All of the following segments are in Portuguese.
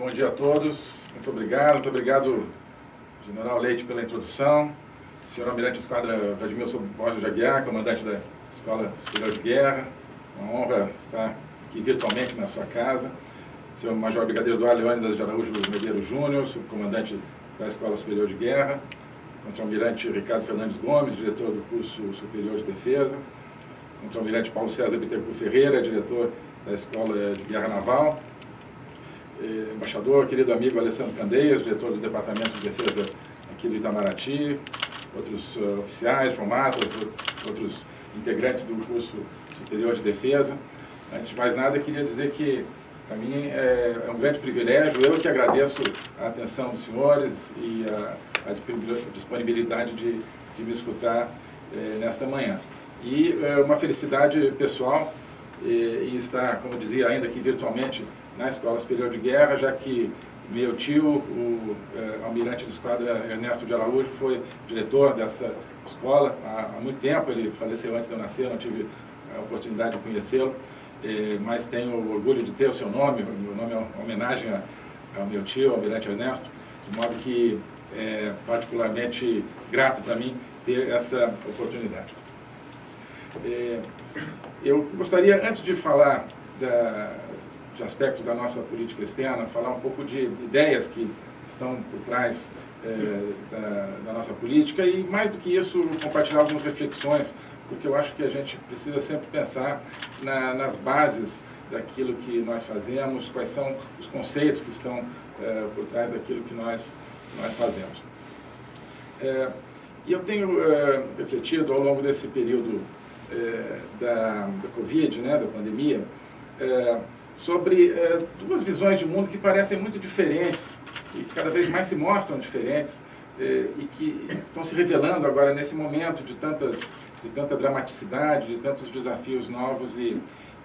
bom dia a todos. Muito obrigado. Muito obrigado, General Leite, pela introdução. Senhor Almirante Esquadra Vladimir Borges de Aguiar, comandante da Escola Superior de Guerra. Uma honra estar aqui virtualmente na sua casa. Senhor Major Brigadeiro Eduardo Leônidas de Araújo Medeiros Júnior, subcomandante da Escola Superior de Guerra. Contra-Almirante Ricardo Fernandes Gomes, diretor do curso Superior de Defesa. Contra-Almirante Paulo César Bittencourt Ferreira, diretor da Escola de Guerra Naval eh, embaixador, querido amigo Alessandro Candeias, diretor do Departamento de Defesa aqui do Itamaraty, outros uh, oficiais, diplomatas, outros integrantes do curso superior de defesa. Antes de mais nada, queria dizer que, para mim, é, é, um grande privilégio, eu que agradeço a atenção dos senhores e a, a disponibilidade de, de, me escutar é, nesta manhã. E é, uma felicidade pessoal e, e estar, como dizia ainda aqui virtualmente, na Escola Superior de Guerra, já que meu tio, o é, almirante de esquadra Ernesto de Araújo, foi diretor dessa escola. Há, há, muito tempo, ele faleceu antes de eu nascer, não tive a oportunidade de conhecê-lo, é, mas tenho orgulho de ter o seu nome, meu nome é uma homenagem ao meu tio, almirante Ernesto, de modo que é particularmente grato para mim ter essa oportunidade. É, eu gostaria, antes de falar da, de aspectos da nossa política externa, falar um pouco de ideias que estão por trás é, da, da, nossa política e, mais do que isso, compartilhar algumas reflexões, porque eu acho que a gente precisa sempre pensar na, nas bases daquilo que nós fazemos, quais são os conceitos que estão é, por trás daquilo que nós, nós fazemos. É, e eu tenho refletido ao longo desse período da, da Covid, né, da pandemia, sobre é, duas visões de mundo que parecem muito diferentes e que cada vez mais se mostram diferentes é, e que estão se revelando agora nesse momento de, tantas, de tanta dramaticidade, de tantos desafios novos e,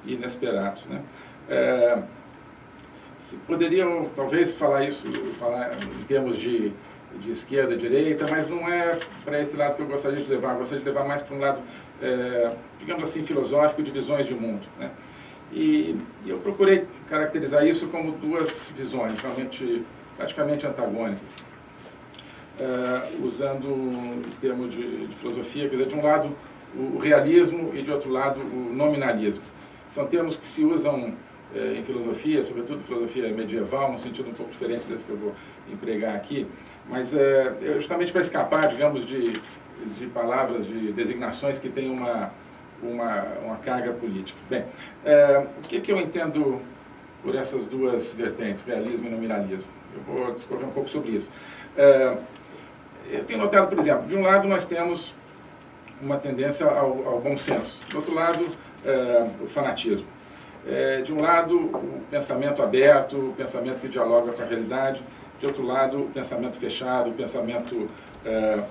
e inesperados. Né? É, poderiam talvez falar isso falar em termos de, de esquerda direita, mas não é para esse lado que eu gostaria de levar, eu gostaria de levar mais para um lado, digamos assim, filosófico de visões de mundo. Né? E, eu procurei caracterizar isso como duas visões, realmente, praticamente antagônicas. Uh, usando o termo de, de, filosofia, quer dizer, de um lado o realismo e de outro lado o nominalismo. São termos que se usam uh, em filosofia, sobretudo filosofia medieval, num sentido um pouco diferente desse que eu vou empregar aqui, mas uh, justamente para escapar, digamos, de, de palavras, de designações que têm uma uma, uma carga política. Bem, é, o que, que eu entendo por essas duas vertentes, realismo e nominalismo? Eu vou discorrer um pouco sobre isso. É, eu tenho notado, por exemplo, de um lado nós temos uma tendência ao, ao bom senso, do outro lado é, o fanatismo. É, de um lado o pensamento aberto, o pensamento que dialoga com a realidade, de outro lado o pensamento fechado, o pensamento é,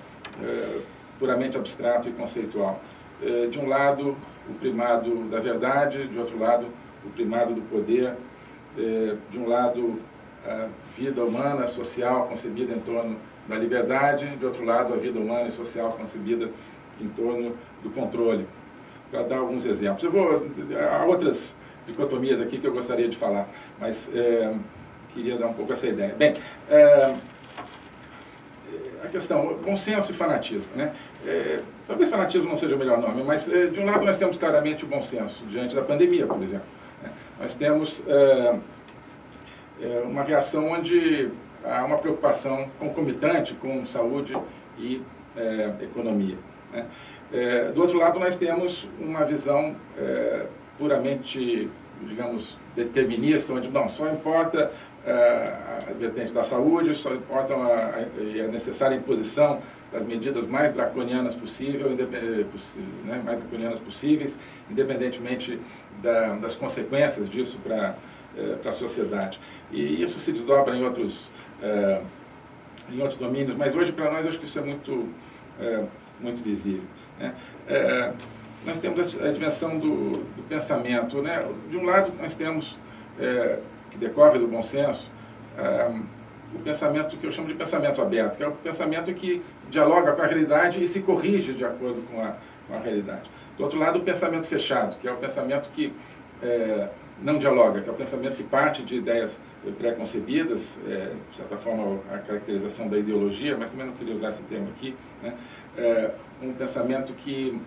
é, puramente abstrato e conceitual. Eh, de um lado, o primado da verdade, de outro lado, o primado do poder, eh, de um lado, a vida humana, social, concebida em torno da liberdade, de outro lado, a vida humana e social concebida em torno do controle. Para dar alguns exemplos. Eu vou, há outras dicotomias aqui que eu gostaria de falar, mas é, queria dar um pouco essa ideia. Bem, é, a questão, bom senso e fanatismo. Né? É, talvez fanatismo não seja o melhor nome, mas é, de um lado nós temos claramente o bom senso, diante da pandemia, por exemplo. Né? Nós temos é, é uma reação onde há uma preocupação concomitante com saúde e é, economia. Né? É, do outro lado, nós temos uma visão puramente, digamos, determinista, onde não, só importa a vertente da saúde, só importa a necessária imposição das medidas mais draconianas possível, né, mais draconianas possíveis, independentemente da, das consequências disso para eh, a sociedade. E isso se desdobra em outros, eh, em outros domínios, mas hoje para nós acho que isso é muito, eh, muito visível. Né? nós temos a dimensão do, do, pensamento. Né? De um lado, nós temos, que decorre do bom senso, o pensamento que eu chamo de pensamento aberto, que é o pensamento que dialoga com a realidade e se corrige de acordo com a, com a realidade. Do outro lado, o pensamento fechado, que é o pensamento que é, não dialoga, que é o pensamento que parte de ideias pré-concebidas, é, de certa forma a caracterização da ideologia, mas também não queria usar esse termo aqui, né? é, um pensamento que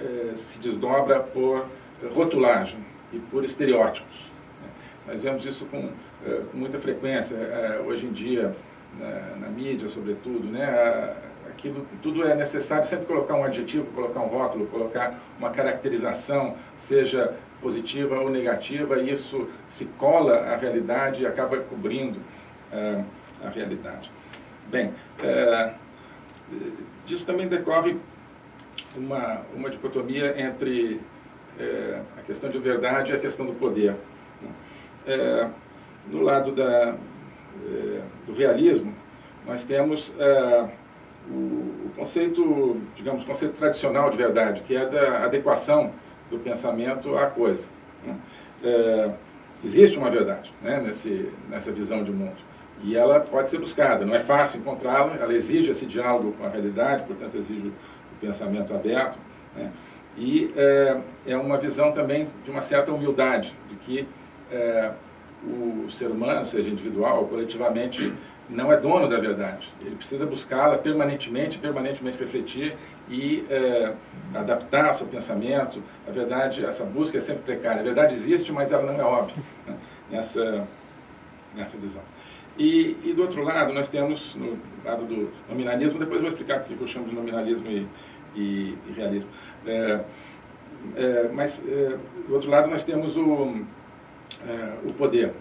é, se desdobra por rotulagem e por estereótipos. Né? Nós vemos isso com, é, com muita frequência, é, hoje em dia, na, na, mídia sobretudo, né? aquilo, tudo é necessário sempre colocar um adjetivo, colocar um rótulo, colocar uma caracterização, seja positiva ou negativa, e isso se cola à realidade e acaba cobrindo uh, a realidade. Bem, disso também decorre uma, uma dicotomia entre a questão de verdade e a questão do poder. Né? No lado da, do realismo, nós temos o, o conceito, digamos, conceito tradicional de verdade, que é da adequação do pensamento à coisa. Né? É, existe uma verdade né, nesse, nessa visão de mundo. E ela pode ser buscada, não é fácil encontrá-la, ela exige esse diálogo com a realidade, portanto exige o pensamento aberto. Né? E é, uma visão também de uma certa humildade, de que o ser humano, seja individual ou coletivamente, não é dono da verdade. Ele precisa buscá-la permanentemente, permanentemente refletir e é, adaptar seu pensamento. A verdade, essa busca é sempre precária. A verdade existe, mas ela não é óbvia né, nessa, nessa visão. E, e, do outro lado, nós temos, no lado do nominalismo, depois vou explicar porque eu chamo de nominalismo e, e, e realismo. É, é, mas, é, do outro lado, nós temos o, o poder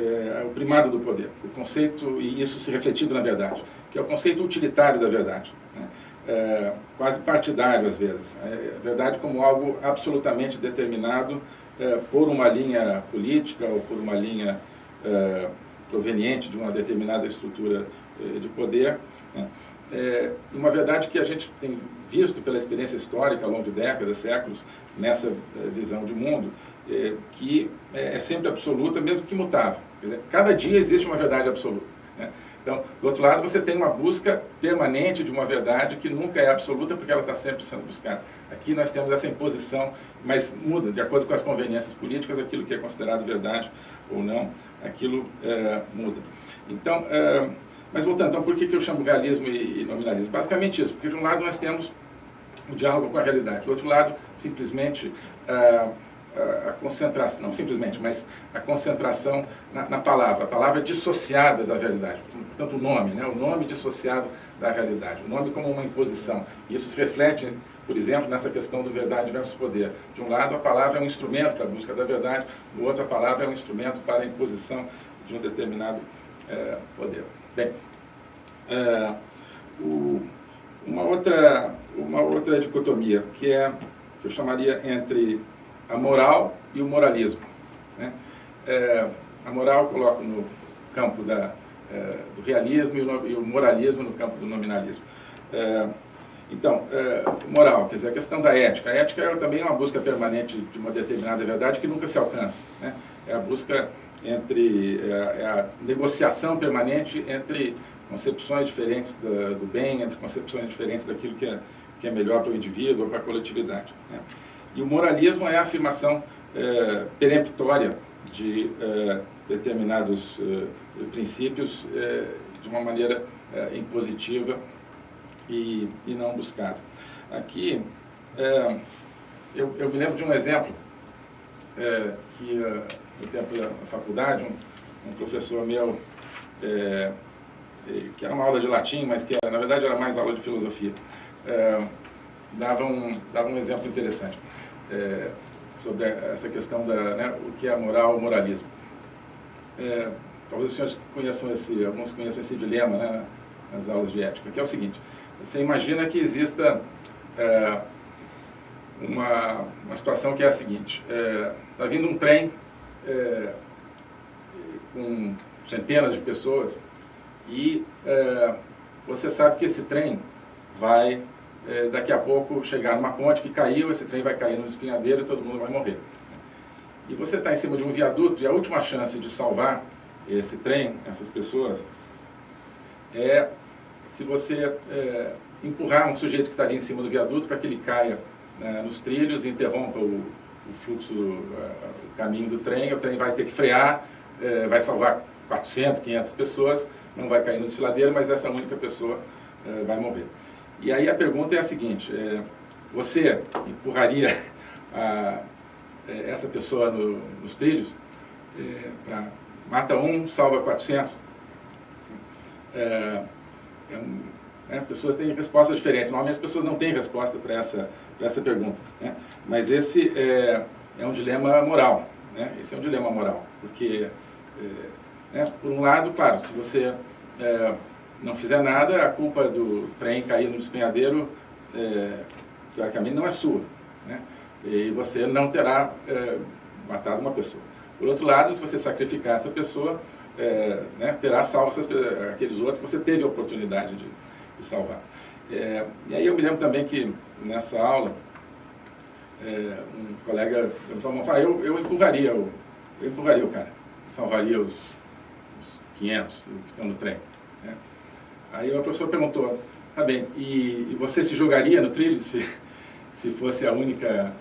é, o primado do poder, o conceito, e isso se refletido na verdade, que é o conceito utilitário da verdade, né? é, quase partidário às vezes. É, a verdade como algo absolutamente determinado é, por uma linha política ou por uma linha é, proveniente de uma determinada estrutura é, de poder. Né? uma verdade que a gente tem visto pela experiência histórica ao longo de décadas, séculos, nessa visão de mundo, que é sempre absoluta, mesmo que mutável. Dizer, cada dia existe uma verdade absoluta. Né? Então, do outro lado, você tem uma busca permanente de uma verdade que nunca é absoluta porque ela está sempre sendo buscada. Aqui nós temos essa imposição, mas muda, de acordo com as conveniências políticas, aquilo que é considerado verdade ou não, aquilo é, muda. Então, é, mas voltando, então por que, que eu chamo realismo e, e nominalismo? Basicamente isso, porque de um lado nós temos o diálogo com a realidade, do outro lado, simplesmente... É, a concentração, não simplesmente, mas a concentração na, na, palavra, a palavra dissociada da realidade, portanto o nome, né? o nome dissociado da realidade, o nome como uma imposição. Isso se reflete, por exemplo, nessa questão do verdade versus poder. De um lado, a palavra é um instrumento para a busca da verdade, do outro, a palavra é um instrumento para a imposição de um determinado é, poder. Bem, é, o, uma, outra, uma outra dicotomia, que é, que eu chamaria entre a moral e o moralismo. Né? É, a moral eu coloco no campo da, é, do realismo e o, e o, moralismo no campo do nominalismo. É, então, é, moral, quer dizer, a questão da ética. A ética é também uma busca permanente de uma determinada verdade que nunca se alcança. Né? É a busca entre, é, é a negociação permanente entre concepções diferentes do, do bem, entre concepções diferentes daquilo que é, que é melhor para o indivíduo ou para a coletividade. Né? E o moralismo é a afirmação é, peremptória de é, determinados é, princípios é, de uma maneira é, impositiva e, e, não buscada. Aqui, é, eu, eu, me lembro de um exemplo que, no tempo da faculdade, um, um professor meu, que era uma aula de latim, mas que na verdade era mais aula de filosofia, dava, um, dava um exemplo interessante é, sobre essa questão da né, o que é moral o moralismo. É, talvez os senhores conheçam esse, alguns conheçam esse dilema né, nas aulas de ética, que é o seguinte, você imagina que exista é, uma, uma situação que é a seguinte, está é, vindo um trem é, com centenas de pessoas e é, você sabe que esse trem vai é, daqui a pouco chegar numa ponte que caiu, esse trem vai cair no espinhadeiro e todo mundo vai morrer. E você está em cima de um viaduto e a última chance de salvar esse trem, essas pessoas, é se você é, empurrar um sujeito que está ali em cima do viaduto para que ele caia né, nos trilhos e interrompa o, o fluxo, o caminho do trem, o trem vai ter que frear, é, vai salvar 400, 500 pessoas, não vai cair no desfiladeiro, mas essa única pessoa é, vai morrer. E aí a pergunta é a seguinte, é, você empurraria a, é, essa pessoa no, nos trilhos, é, pra, mata um, salva 400? É, né, pessoas têm respostas diferentes, normalmente as pessoas não têm resposta para essa, essa pergunta. Né? Mas esse é, é um dilema moral, né? esse é um dilema moral, porque, né, por um lado, claro, se você não fizer nada, a culpa do trem cair no despenhadeiro, é, teoricamente, não é sua. Né? E você não terá é, matado uma pessoa. Por outro lado, se você sacrificar essa pessoa, é, né, terá salvo essas, aqueles outros que você teve a oportunidade de, de salvar. É, e aí eu me lembro também que nessa aula, é, um colega perguntou, eu, eu empurraria o, eu empurraria o cara, salvaria os, os 500 que estão no trem. Aí o professor perguntou, tá bem, e, e, você se jogaria no trilho se, se fosse a única,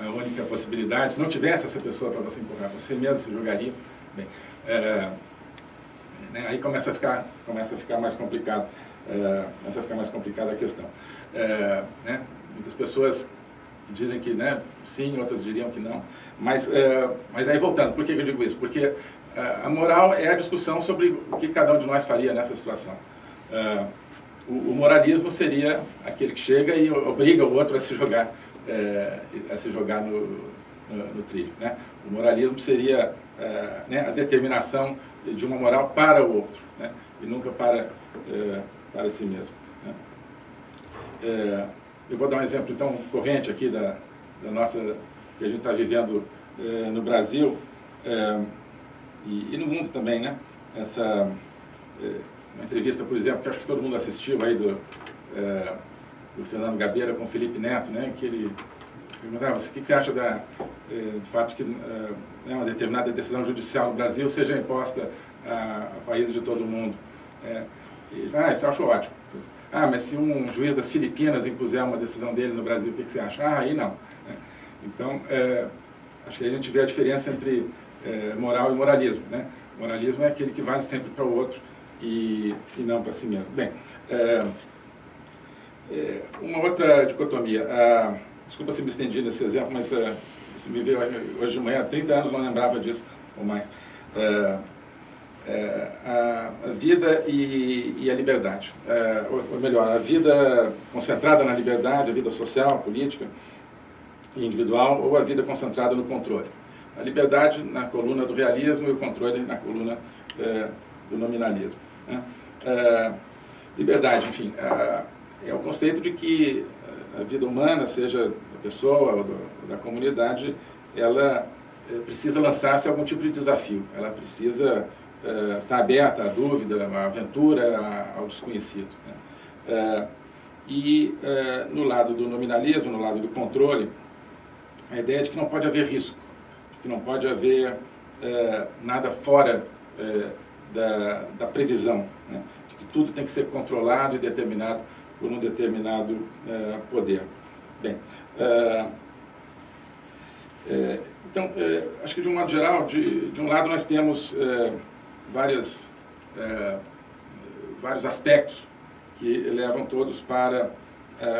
a única possibilidade, se não tivesse essa pessoa para você empurrar, você mesmo se jogaria? Bem, é, né, aí começa a ficar, começa a ficar mais complicado, é, começa a ficar mais complicada a questão. É, né, muitas pessoas dizem que né, sim, outras diriam que não, mas, mas aí voltando, por que eu digo isso? Porque a moral é a discussão sobre o que cada um de nós faria nessa situação. Uh, o, o, moralismo seria aquele que chega e obriga o outro a se jogar, é, a se jogar no, no, no, trilho. Né? O moralismo seria é, né, a determinação de uma moral para o outro, né? e nunca para, para si mesmo. Né? Eu vou dar um exemplo, então, corrente aqui da, da nossa, que a gente está vivendo no Brasil e, e, no mundo também, né? Essa uma entrevista, por exemplo, que acho que todo mundo assistiu aí do, é, do Fernando Gabeira com o Felipe Neto, né, que ele perguntava, o que você acha da, é, do fato que é, né, uma determinada decisão judicial no Brasil seja imposta a, a países de todo o mundo. É, e, ah, isso eu acho ótimo. Ah, mas se um juiz das Filipinas impuser uma decisão dele no Brasil, o que, você acha? Ah, aí não. Né? Então, é, acho que a gente vê a diferença entre é, moral e moralismo. Né? Moralismo é aquele que vale sempre para o outro, e, e não para si mesmo. Bem, é, é, uma outra dicotomia. Ah, desculpa se me estendi nesse exemplo, mas é, isso me veio hoje de manhã, há 30 anos não lembrava disso, ou mais. É, é, a, vida e, e a liberdade. Ou, ou, melhor, a vida concentrada na liberdade, a vida social, política e individual, ou a vida concentrada no controle. A liberdade na coluna do realismo e o controle na coluna do nominalismo. Né? É, liberdade, enfim, é, é, o conceito de que a vida humana, seja da pessoa ou, do, da comunidade, ela é, precisa lançar-se algum tipo de desafio, ela precisa é, estar aberta à dúvida, à aventura, ao desconhecido. Né? É, e é, no lado do nominalismo, no lado do controle, a ideia de que não pode haver risco, que não pode haver nada fora da, da previsão, né? de que tudo tem que ser controlado e determinado por um determinado uh, poder. Bem, uh, então, acho que de um modo geral, de, de um lado nós temos várias, vários aspectos que levam todos para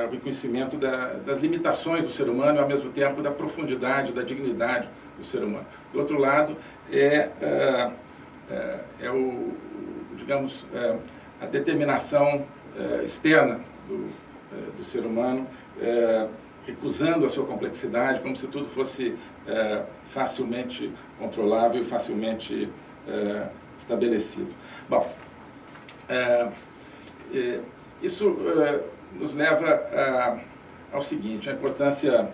o reconhecimento da, das limitações do ser humano e, ao mesmo tempo, da profundidade, da dignidade do ser humano. Do outro lado, é é, é o, digamos, é, a determinação é, externa do, é, do, ser humano, é, recusando a sua complexidade, como se tudo fosse facilmente controlável e facilmente estabelecido. Bom, isso nos leva ao seguinte, a importância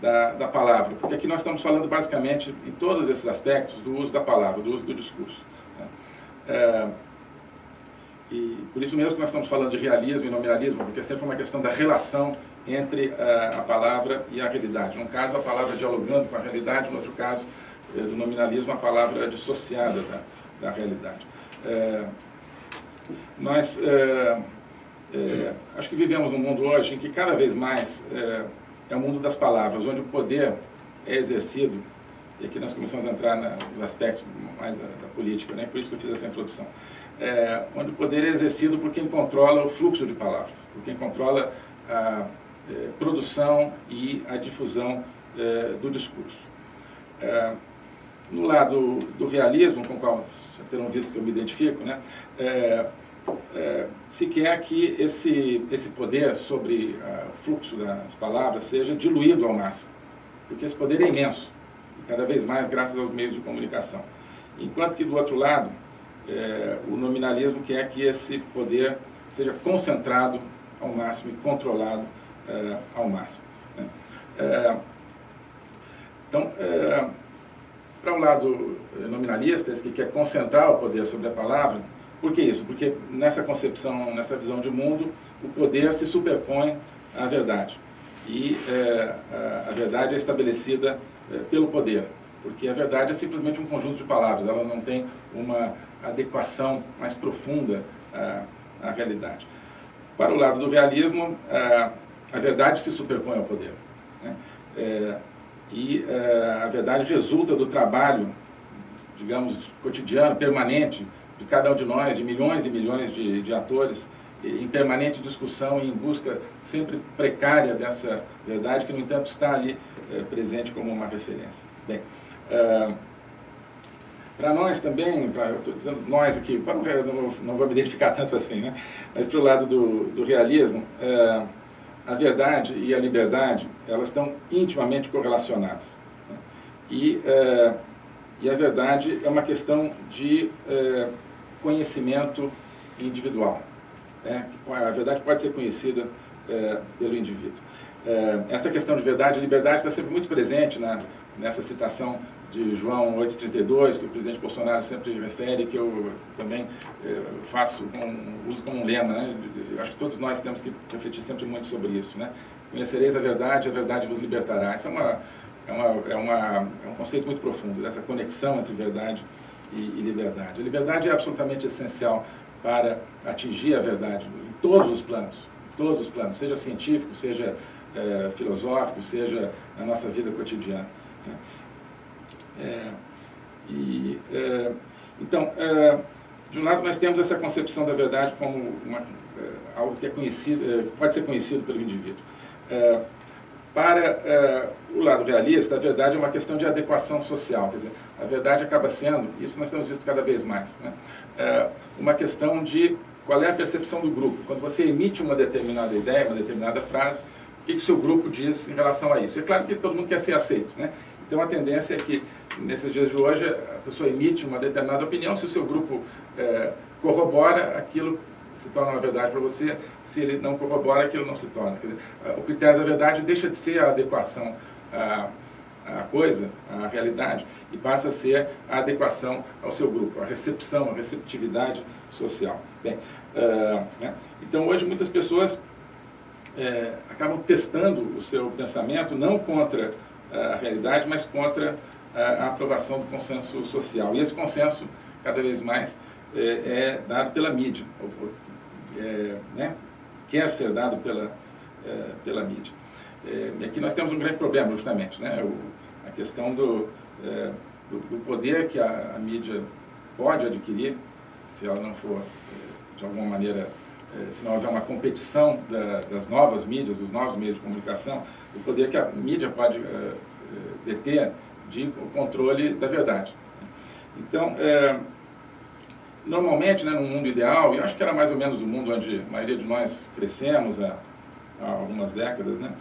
da, da palavra, porque aqui nós estamos falando basicamente, em todos esses aspectos, do uso da palavra, do uso do discurso. Né? É, e por isso mesmo que nós estamos falando de realismo e nominalismo, porque é sempre uma questão da relação entre a, é, a palavra e a realidade. Num caso, a palavra dialogando com a realidade, no outro caso, é, do nominalismo, a palavra dissociada da, da realidade. É, nós, é, é, acho que vivemos num mundo hoje em que cada vez mais é, é o mundo das palavras, onde o poder é exercido e aqui nós começamos a entrar na, nos aspectos mais da, da, política, né? por isso que eu fiz essa introdução, é, onde o poder é exercido por quem controla o fluxo de palavras, por quem controla a é, produção e a difusão é, do discurso. É, no lado do realismo, com o qual já terão visto que eu me identifico, né? É, é, se quer que esse, esse poder sobre uh, o fluxo das palavras seja diluído ao máximo, porque esse poder é imenso, e cada vez mais graças aos meios de comunicação. Enquanto que, do outro lado, é, o nominalismo quer que esse poder seja concentrado ao máximo e controlado é, ao máximo. Né? É, então, é, para o lado nominalista, esse que quer concentrar o poder sobre a palavra, por que isso? Porque nessa concepção, nessa visão de mundo, o poder se superpõe à verdade. E é, a verdade é estabelecida é, pelo poder, porque a verdade é simplesmente um conjunto de palavras, ela não tem uma adequação mais profunda à, à realidade. Para o lado do realismo, a, a verdade se superpõe ao poder. Né? É, e é, a verdade resulta do trabalho, digamos, cotidiano, permanente, de cada um de nós, de milhões e milhões de, de atores, em permanente discussão e em busca sempre precária dessa verdade, que, no entanto, está ali é, presente como uma referência. Bem, é, para nós também, pra, eu estou dizendo nós aqui, não, não, não, vou me identificar tanto assim, né? mas para o lado do, do realismo, é, a verdade e a liberdade, elas estão intimamente correlacionadas. Né? E, e a verdade é uma questão de conhecimento individual. Né? A verdade pode ser conhecida é, pelo indivíduo. É, essa questão de verdade e liberdade está sempre muito presente na, nessa citação de João 8,32, que o presidente Bolsonaro sempre refere, que eu também é, faço, uso como um lema. Né? Acho que todos nós temos que refletir sempre muito sobre isso. Né? Conhecereis a verdade, a verdade vos libertará. Isso é, uma, é, uma, é, uma, é um conceito muito profundo, dessa conexão entre verdade e e, liberdade. A liberdade é absolutamente essencial para atingir a verdade em todos os planos, em todos os planos, seja científico, seja é, filosófico, seja na nossa vida cotidiana. Né? É, e, é, então, é, de um lado nós temos essa concepção da verdade como uma, é, algo que é conhecido, é, pode ser conhecido pelo indivíduo. Para o lado realista, a verdade é uma questão de adequação social, quer dizer, a verdade acaba sendo, isso nós temos visto cada vez mais, né? é uma questão de qual é a percepção do grupo. Quando você emite uma determinada ideia, uma determinada frase, o que, que o seu grupo diz em relação a isso? É claro que todo mundo quer ser aceito, né? Então a tendência é que, nesses dias de hoje, a pessoa emite uma determinada opinião, se o seu grupo é, corrobora, aquilo se torna uma verdade para você, se ele não corrobora, aquilo não se torna. Dizer, o critério da verdade deixa de ser a adequação à, à coisa, à realidade, e passa a ser a adequação ao seu grupo, a recepção, a receptividade social. Bem, uh, né? Então hoje muitas pessoas é, acabam testando o seu pensamento não contra a realidade, mas contra a aprovação do consenso social. E esse consenso, cada vez mais, é, é dado pela mídia, é, né? quer ser dado pela, é, pela mídia. É, aqui nós temos um grande problema, justamente, né? O, a questão do, é, do, do, poder que a, a, mídia pode adquirir, se ela não for, é, de alguma maneira, é, se não houver uma competição da, das novas mídias, dos novos meios de comunicação, o poder que a mídia pode é, é, deter de controle da verdade. Então, é, normalmente, né, no mundo ideal, e acho que era mais ou menos o mundo onde a maioria de nós crescemos há, há algumas décadas, né,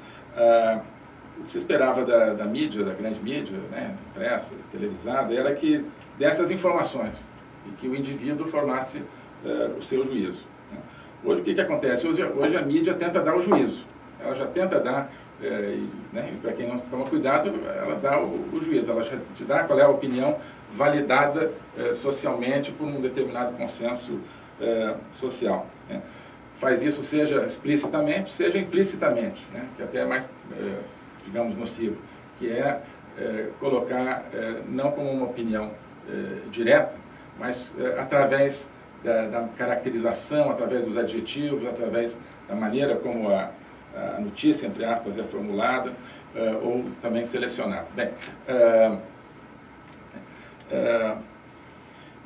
o que se esperava da, da mídia, da grande mídia, né, impressa, televisada, era que dessas informações e que o indivíduo formasse uh, o seu juízo. Né. Hoje o que, que acontece? Hoje, hoje a mídia tenta dar o juízo, ela já tenta dar, é, né, para quem não toma cuidado, ela dá o, o, juízo, ela te dá qual é a opinião validada é, socialmente por um determinado consenso é, social. Né. Faz isso seja explicitamente, seja implicitamente, né, que até é mais digamos, nocivo, que é, é colocar, é, não como uma opinião é, direta, mas através da, da, caracterização, através dos adjetivos, através da maneira como a, a notícia, entre aspas, é formulada, ou também selecionada. Bem, É,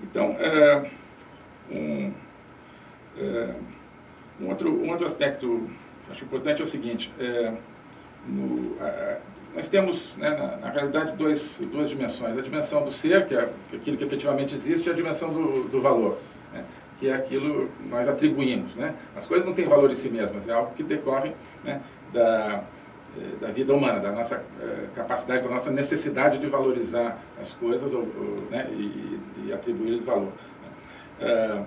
então, é, um, é, um, outro, um outro aspecto acho importante é o seguinte, é, no, nós temos, né, na, na, realidade, dois, duas dimensões. A dimensão do ser, que é aquilo que efetivamente existe, e a dimensão do, do valor, né, que é aquilo que nós atribuímos. Né? As coisas não têm valor em si mesmas, é algo que decorre né, da, da vida humana, da nossa eh, capacidade, da nossa necessidade de valorizar as coisas ou, ou, né, e, e atribuir-lhes valor. Uh,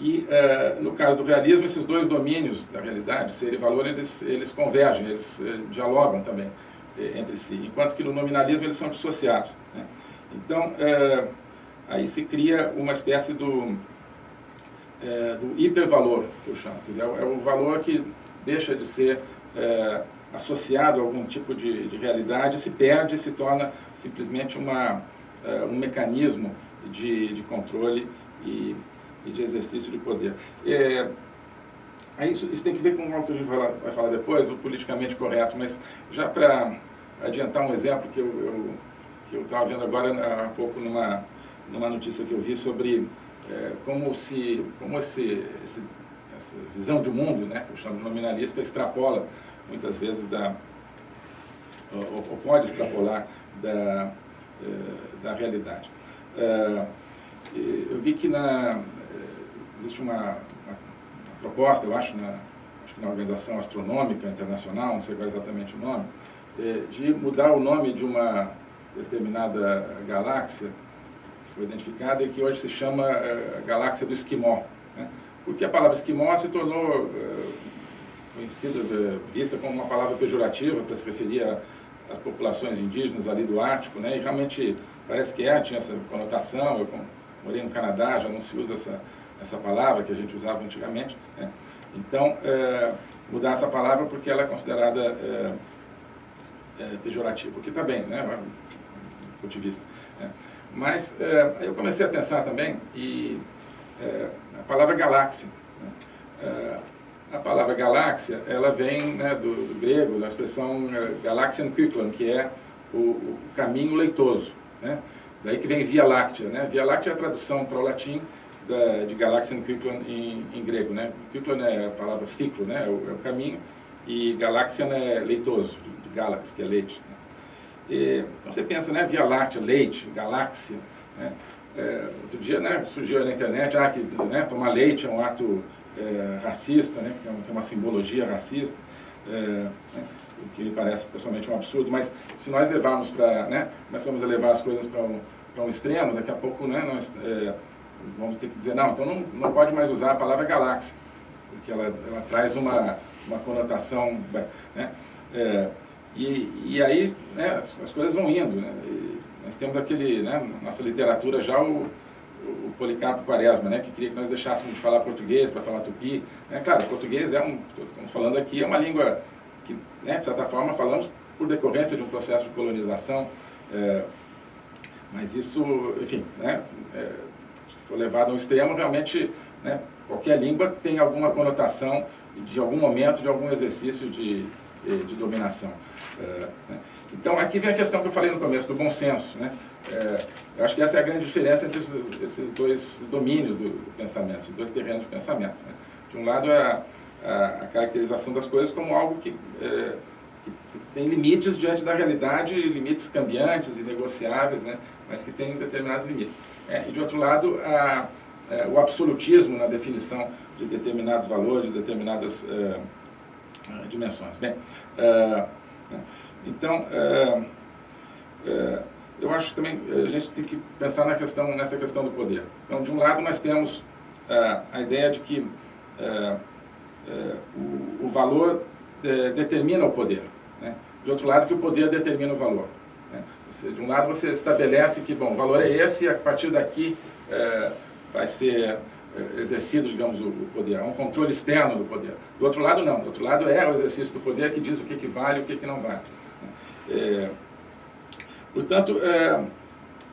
e, uh, no caso do realismo, esses dois domínios da realidade, ser e valor, eles, eles convergem, eles uh, dialogam também uh, entre si, enquanto que no nominalismo eles são dissociados. Né? Então, aí se cria uma espécie do, do hipervalor, que eu chamo, dizer, é o valor que deixa de ser associado a algum tipo de, de realidade, se perde e se torna simplesmente uma, um mecanismo de, de controle e e de exercício de poder. É, isso, isso tem que ver com algo que a gente vai, vai falar depois, o politicamente correto, mas já para adiantar um exemplo que eu estava vendo agora há pouco numa, numa notícia que eu vi sobre é, como, se, como esse, esse, essa visão de mundo, né, que eu chamo de nominalista, extrapola muitas vezes da, ou, ou pode extrapolar da, é, da realidade. É, eu vi que na, existe uma, uma, proposta, eu acho, na, acho que na Organização Astronômica Internacional, não sei qual é exatamente o nome, de mudar o nome de uma determinada galáxia que foi identificada e que hoje se chama galáxia do Esquimó. Porque a palavra esquimó se tornou é, conhecida, é, vista como uma palavra pejorativa para se referir às populações indígenas ali do Ártico, né? e realmente parece que é, tinha essa conotação, eu morei no Canadá, já não se usa essa essa palavra que a gente usava antigamente. Né? Então, é, mudar essa palavra porque ela é considerada é, é, pejorativa, o que está bem, né, do ponto de vista. Né? Mas é, eu comecei a pensar também, e é, a palavra galáxia. Né? É, a palavra galáxia, ela vem né, do, do, grego, da expressão galaxian kyklon, que é o, o caminho leitoso. Né? Daí que vem Via Láctea. Né? Via Láctea é a tradução para o latim da, de Galaxian Kyklon em, em, grego, né? Kyklon é a palavra ciclo, né? É o, é o caminho, e Galaxian é leitoso, de, de que é leite. Né? E, você pensa, né? Via Láctea, leite, galáxia, né? É, outro dia né, surgiu na internet ah, que né, tomar leite é um ato é, racista, né, que tem uma simbologia racista, é, né, o que me parece pessoalmente um absurdo, mas se nós levarmos para, né, começamos a levar as coisas para um, um extremo, daqui a pouco né, nós é, vamos ter que dizer, não, então não, não pode mais usar a palavra galáxia, porque ela, ela traz uma, uma conotação, né? É, e, e aí né, as, as, coisas vão indo, né? Nós temos aquele, né, nossa literatura já o, o Policarpo Quaresma, né, que queria que nós deixássemos de falar português para falar tupi. Né? Claro, português é um, estamos falando aqui, é uma língua que, né, de certa forma, falamos por decorrência de um processo de colonização, é, mas isso, enfim, né, é, for levado ao extremo, realmente né, qualquer língua tem alguma conotação de algum momento, de algum exercício de, de dominação. É, né? Então, aqui vem a questão que eu falei no começo, do bom senso. Né? É, eu acho que essa é a grande diferença entre esses dois domínios do, pensamento, esses dois terrenos de pensamento. Né? De um lado, é a, a, a, caracterização das coisas como algo que, é, que, tem limites diante da realidade, limites cambiantes e negociáveis, né? mas que tem determinados limites. É, e, de outro lado, a, é, o absolutismo na definição de determinados valores, de determinadas é, dimensões. Bem, né, então, é, eu acho que também a gente tem que pensar na questão, nessa questão do poder. Então, de um lado, nós temos a ideia de que o, o, valor determina o poder. Né? De outro lado, que o poder determina o valor. Você, de um lado você estabelece que, bom, o valor é esse e a partir daqui é, vai ser é, exercido, digamos, o, poder, é um controle externo do poder. Do outro lado, não. Do outro lado é o exercício do poder que diz o que, que vale e o que, que não vale. É, portanto, é,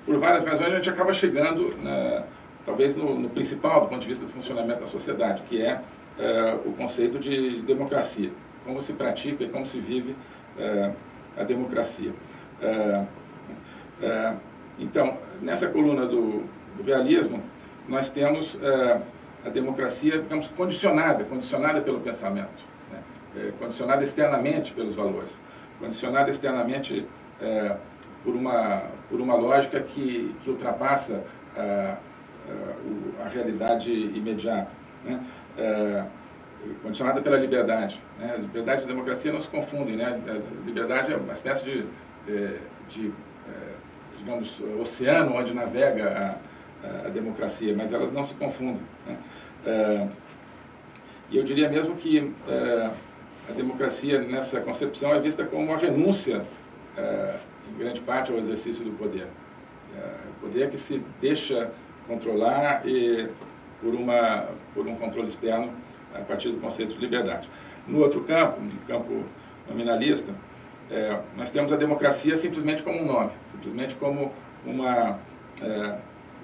por várias razões, a gente acaba chegando, na, talvez, no, no, principal do ponto de vista do funcionamento da sociedade, que é, é o conceito de democracia. Como se pratica e como se vive é, a democracia. É, Então, nessa coluna do, do realismo, nós temos é, a democracia, digamos, condicionada, condicionada pelo pensamento, né? é, condicionada externamente pelos valores, condicionada externamente é, por, uma, por uma lógica que, que ultrapassa a, a, a realidade imediata. Né? É, condicionada pela liberdade. Né? Liberdade e democracia não se confundem. Né? A liberdade é uma espécie de, é, de é, digamos, oceano onde navega a, a, democracia, mas elas não se confundem. Né? É, e eu diria mesmo que a democracia, nessa concepção, é vista como uma renúncia, em grande parte, ao exercício do poder. O poder que se deixa controlar e, por, uma, por um controle externo a partir do conceito de liberdade. No outro campo, no campo nominalista, é, nós temos a democracia simplesmente como um nome, simplesmente como uma, é,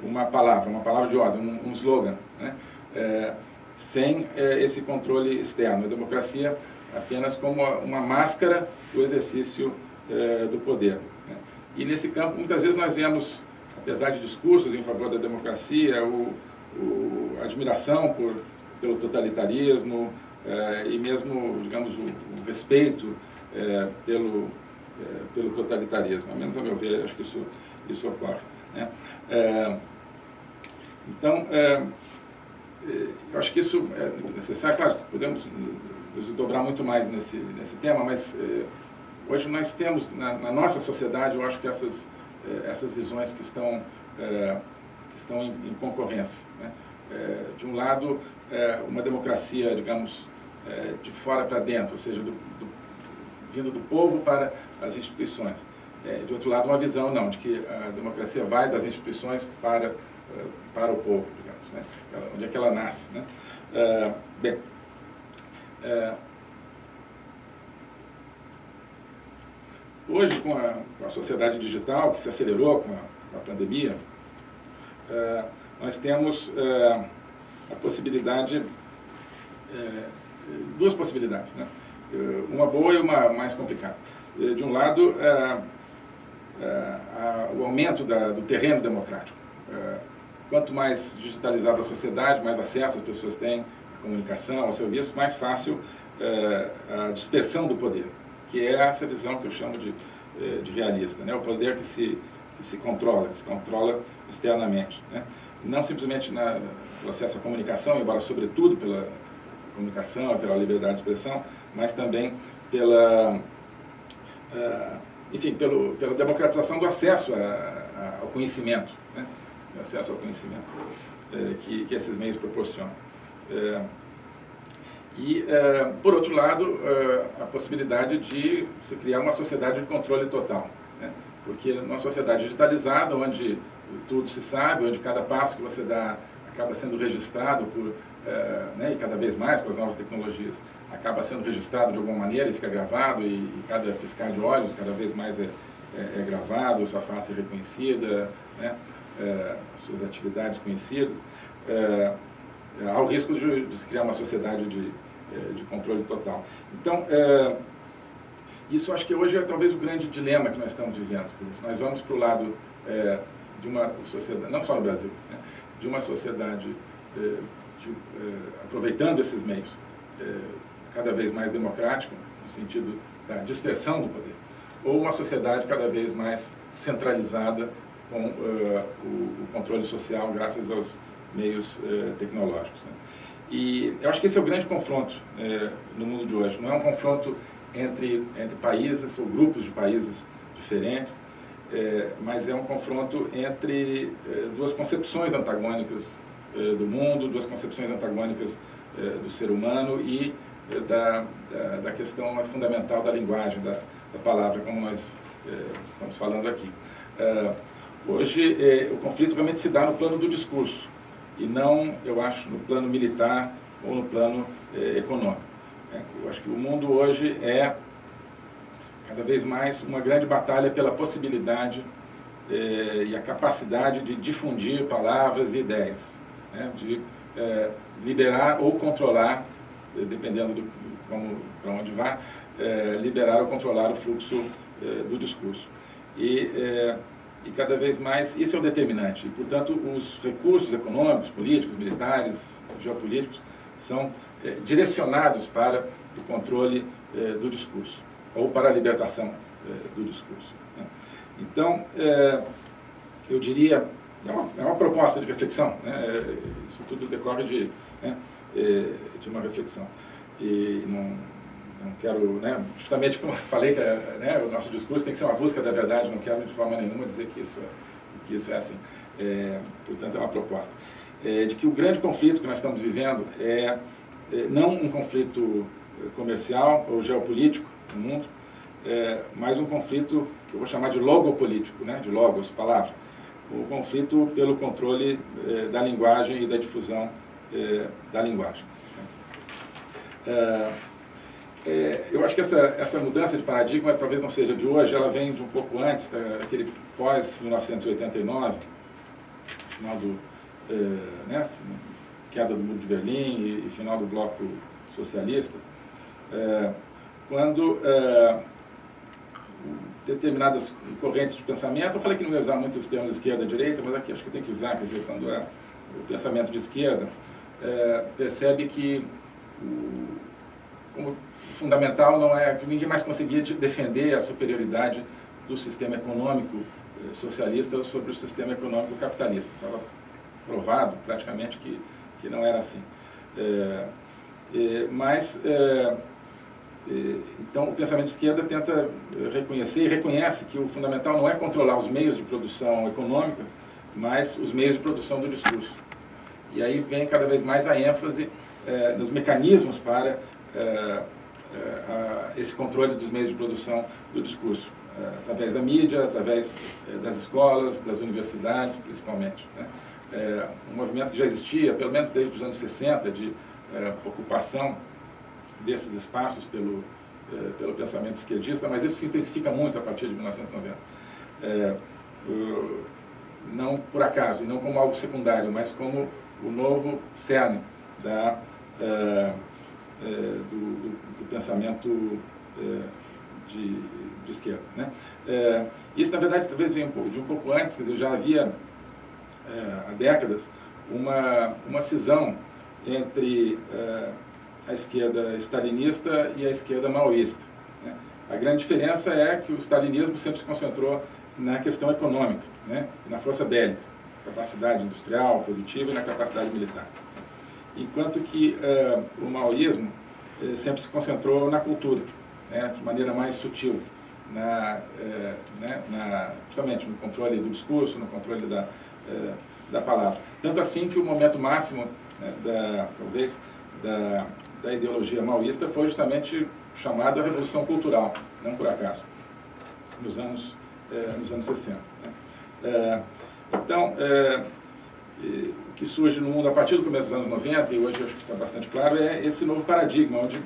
uma palavra, uma palavra de ordem, um, um slogan, né? é, sem é, esse controle externo. A democracia apenas como uma máscara do exercício é, do poder. Né? E nesse campo, muitas vezes nós vemos, apesar de discursos em favor da democracia, o, o, admiração por pelo totalitarismo eh, e mesmo, digamos, o, o respeito eh, pelo, eh, pelo totalitarismo. Ao menos a meu ver, acho que isso, isso ocorre. Né? então, eu acho que isso é necessário, claro, podemos nos dobrar muito mais nesse, nesse tema, mas hoje nós temos, na, na, nossa sociedade, eu acho que essas, essas visões que estão, que estão em, em concorrência. Né? de um lado, é, uma democracia, digamos, é, de fora para dentro, ou seja, do, do, vindo do povo para as instituições. De outro lado, uma visão, não, de que a democracia vai das instituições para, para o povo, digamos, né? onde é que ela nasce. Né? Bem, é, hoje, com a, com a, sociedade digital, que se acelerou com a, com a pandemia, nós temos a possibilidade, é, duas possibilidades, né? É, uma boa e uma mais complicada. É, de um lado, é, é, o aumento da, do terreno democrático. É, quanto mais digitalizada a sociedade, mais acesso as pessoas têm comunicação, ao serviço, mais fácil a dispersão do poder, que é essa visão que eu chamo de, de realista, né? o poder que se, que se controla, que se controla externamente. Né? Não simplesmente na, o acesso à comunicação, embora sobretudo pela comunicação, pela liberdade de expressão, mas também pela, uh, enfim, pelo, pela democratização do acesso a, ao conhecimento, né? acesso ao conhecimento que, que esses meios proporcionam. Uh, e, por outro lado, a possibilidade de se criar uma sociedade de controle total. Né? Porque numa sociedade digitalizada, onde tudo se sabe, onde cada passo que você dá acaba sendo registrado por, é, né, e cada vez mais com as novas tecnologias, acaba sendo registrado de alguma maneira e fica gravado e, e cada piscar de olhos cada vez mais é, é, é gravado, sua face é reconhecida, né, é, as suas atividades conhecidas, é, há o risco de, de, se criar uma sociedade de, de controle total. Então, isso acho que hoje é talvez o grande dilema que nós estamos vivendo. Se nós vamos para o lado de uma sociedade, não só no Brasil, né, de uma sociedade eh, de, eh, aproveitando esses meios cada vez mais democrática, no sentido da dispersão do poder, ou uma sociedade cada vez mais centralizada com o, o, controle social graças aos meios uh, tecnológicos. Né? E eu acho que esse é o grande confronto uh, no mundo de hoje. Não é um confronto entre, entre países ou grupos de países diferentes, é, mas é um confronto entre duas concepções antagônicas do mundo, duas concepções antagônicas do ser humano e da, da, da, questão fundamental da linguagem, da, da palavra, como nós estamos falando aqui. hoje, o conflito realmente se dá no plano do discurso, e não, eu acho, no plano militar ou no plano econômico. Eu acho que o mundo hoje é cada vez mais uma grande batalha pela possibilidade eh, e a capacidade de difundir palavras e ideias, né, de eh, liberar ou controlar, eh, dependendo do como para onde vá, liberar ou controlar o fluxo do discurso. E e cada vez mais, isso é o determinante. E, portanto, os recursos econômicos, políticos, militares, geopolíticos, são é, direcionados para o controle é, do discurso, ou para a libertação é, do discurso. Né? Então, eu diria, é uma, é uma, proposta de reflexão, né? isso tudo decorre de, né, de uma reflexão. E não, não quero, né, justamente como eu falei, que né, o nosso discurso tem que ser uma busca da verdade, não quero de forma nenhuma dizer que isso é, que isso é assim. É, portanto, é uma proposta. É, de que o grande conflito que nós estamos vivendo é, é não um conflito comercial ou geopolítico no mundo, é, mas um conflito que eu vou chamar de logopolítico, né, de logos, palavra. O conflito pelo controle é, da linguagem e da difusão é, da linguagem. É, é, eu acho que essa, essa mudança de paradigma talvez não seja de hoje, ela vem de um pouco antes, daquele pós-1989, final do, é, né, queda do Muro de Berlim e, e final do Bloco Socialista, é, quando é, determinadas correntes de pensamento, eu falei que não ia usar muito os termos esquerda e direita, mas aqui acho que tem que usar, quer dizer, quando é o pensamento de esquerda, é, percebe que o, como fundamental não é que ninguém mais conseguia defender a superioridade do sistema econômico eh, socialista sobre o sistema econômico capitalista. Estava provado praticamente que, que não era assim. É, é, mas, é, então, o pensamento de esquerda tenta reconhecer e reconhece que o fundamental não é controlar os meios de produção econômica, mas os meios de produção do discurso. E aí vem cada vez mais a ênfase nos mecanismos para esse controle dos meios de produção do discurso, é, através da mídia, através é, das escolas, das universidades, principalmente. Né? um movimento que já existia, pelo menos desde os anos 60, de ocupação desses espaços pelo, pelo pensamento esquerdista, mas isso se intensifica muito a partir de 1990. não por acaso, e não como algo secundário, mas como o novo cerne da do, do, do, pensamento é, de, de, esquerda. Né? É, isso, na verdade, talvez venha um pouco, de um pouco antes, quer dizer, já havia, há décadas, uma, uma cisão entre a esquerda stalinista e a esquerda maoísta. Né? A grande diferença é que o stalinismo sempre se concentrou na questão econômica, né? na força bélica, capacidade industrial, produtiva e na capacidade militar enquanto que uh, o maoísmo uh, sempre se concentrou na cultura, né, de maneira mais sutil, na, uh, né, na, justamente no controle do discurso, no controle da, da palavra. Tanto assim que o momento máximo, né, da, talvez, da, da ideologia maoísta foi justamente chamado a Revolução Cultural, não por acaso, nos anos, nos anos 60. Né. então, que surge no mundo a partir do começo dos anos 90, e hoje acho que está bastante claro, é esse novo paradigma, onde,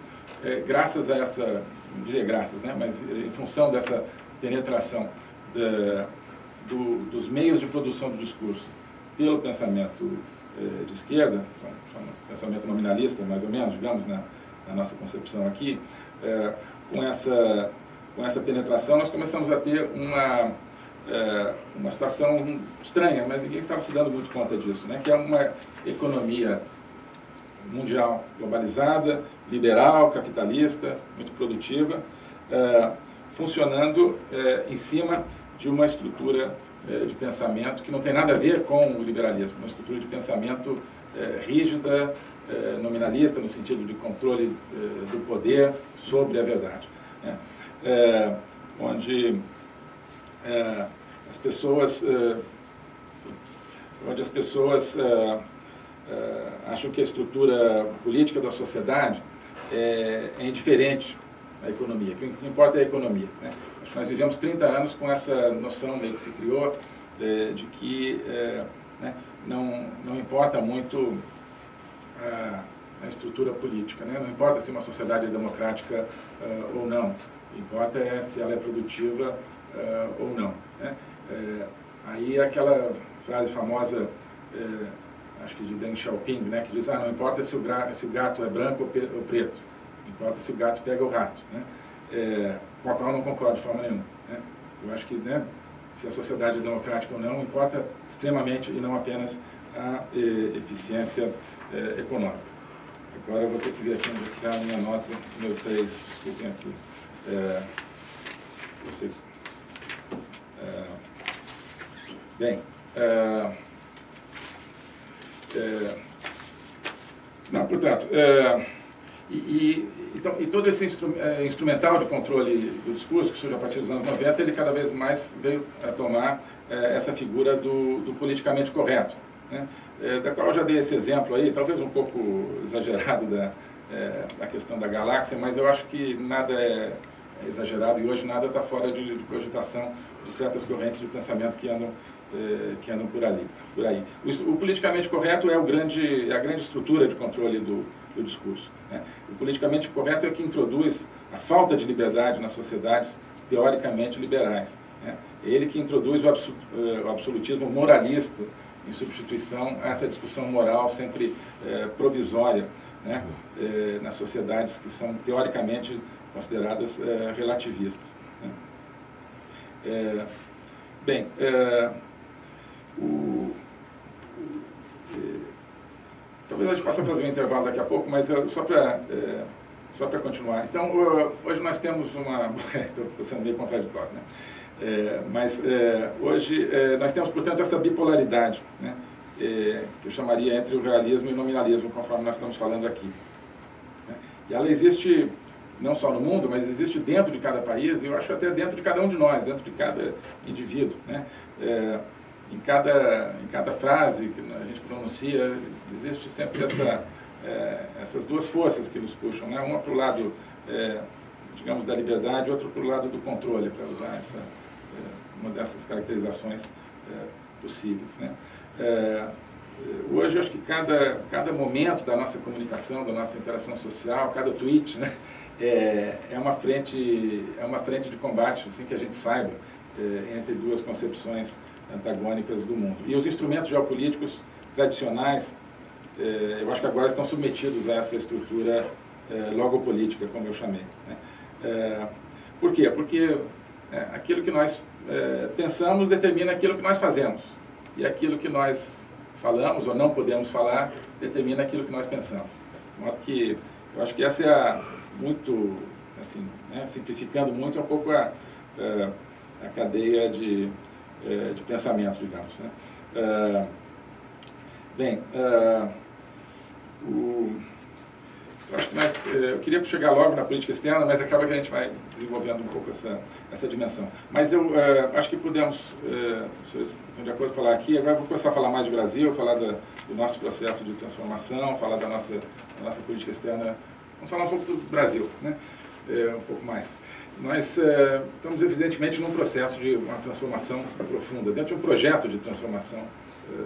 é, graças a essa, não diria graças, né, mas em função dessa penetração da, do, dos meios de produção do discurso pelo pensamento é, de esquerda, pensamento nominalista, mais ou menos, digamos, na, na nossa concepção aqui, é, com, essa, com essa penetração, nós começamos a ter uma é, uma situação estranha, mas ninguém estava se dando muito conta disso, né? que é uma economia mundial globalizada, liberal, capitalista, muito produtiva, é, funcionando é, em cima de uma estrutura é, de pensamento que não tem nada a ver com o liberalismo, uma estrutura de pensamento é, rígida, é, nominalista, no sentido de controle do poder sobre a verdade. Né? onde é, as pessoas, é, onde as pessoas é, é, acham que a estrutura política da sociedade é, é indiferente à economia, que o que importa é a economia. Né? Nós vivemos 30 anos com essa noção meio que se criou de que né, não, não importa muito a, a estrutura política, né? não importa se uma sociedade é democrática ou não, importa é se ela é produtiva uh, ou não. Né? É, aí aquela frase famosa, é, acho que de Deng Xiaoping, né, que diz, ah, não importa se o, se o gato é branco ou, ou, preto, importa se o gato pega o rato, né? É, com a qual não concordo de forma nenhuma. Né? Eu acho que, né, se a sociedade é democrática ou não, importa extremamente e não apenas a eficiência econômica. Agora eu vou ter que ver aqui onde está a minha nota, meu 3, desculpem aqui. É, você, é, bem, é, é, não, portanto, é, e, e, então, e todo esse instru, é, instrumental de controle do discurso, que surge a partir dos anos 90, ele cada vez mais veio a tomar essa figura do, do politicamente correto. Né? da qual eu já dei esse exemplo aí, talvez um pouco exagerado da, da questão da galáxia, mas eu acho que nada é exagerado e hoje nada está fora de, de, cogitação de certas correntes de pensamento que andam, é, que andam por, ali, por aí. O, o, politicamente correto é, grande, é a grande estrutura de controle do, do discurso. Né? O politicamente correto é o que introduz a falta de liberdade nas sociedades teoricamente liberais. Né? É ele que introduz o, é, o absolutismo moralista, em substituição a essa discussão moral sempre é, provisória né, é, nas sociedades que são teoricamente consideradas é, relativistas. É, bem, é, o, é, talvez a gente possa fazer um intervalo daqui a pouco, mas só para só para continuar. Então, hoje nós temos uma... Estou sendo meio contraditório, né? É, mas é, hoje é, nós temos, portanto, essa bipolaridade, né, é, que eu chamaria entre o realismo e o nominalismo, conforme nós estamos falando aqui. Né. E ela existe não só no mundo, mas existe dentro de cada país, e eu acho até dentro de cada um de nós, dentro de cada indivíduo. Né. É, em, cada, em cada frase que a gente pronuncia, existe sempre essa, é, essas duas forças que nos puxam, né, uma para o lado digamos, da liberdade, outra para o lado do controle, para usar essa, uma dessas caracterizações é, possíveis. Né? É, hoje, eu acho que cada, cada momento da nossa comunicação, da nossa interação social, cada tweet, né, é, é, uma, frente, é uma frente de combate, assim que a gente saiba, é, entre duas concepções antagônicas do mundo. E os instrumentos geopolíticos tradicionais, é, eu acho que agora estão submetidos a essa estrutura é, logopolítica, como eu chamei. Né? É, por quê? Porque é, aquilo que nós é, pensamos determina aquilo que nós fazemos. E aquilo que nós falamos ou não podemos falar determina aquilo que nós pensamos. De modo que eu acho que essa é a, muito, assim, né, simplificando muito, é um pouco a, é, a cadeia de, é, de pensamento, digamos. Né? Bem, o acho que nós, eu queria chegar logo na política externa, mas acaba que a gente vai desenvolvendo um pouco essa, essa dimensão. Mas eu acho que podemos, uh, estão de acordo falar aqui, agora eu vou começar a falar mais de Brasil, falar da, do nosso processo de transformação, falar da nossa, da nossa política externa, vamos falar um pouco do Brasil, né? Uh, um pouco mais. Nós estamos evidentemente num processo de uma transformação profunda, dentro de um projeto de transformação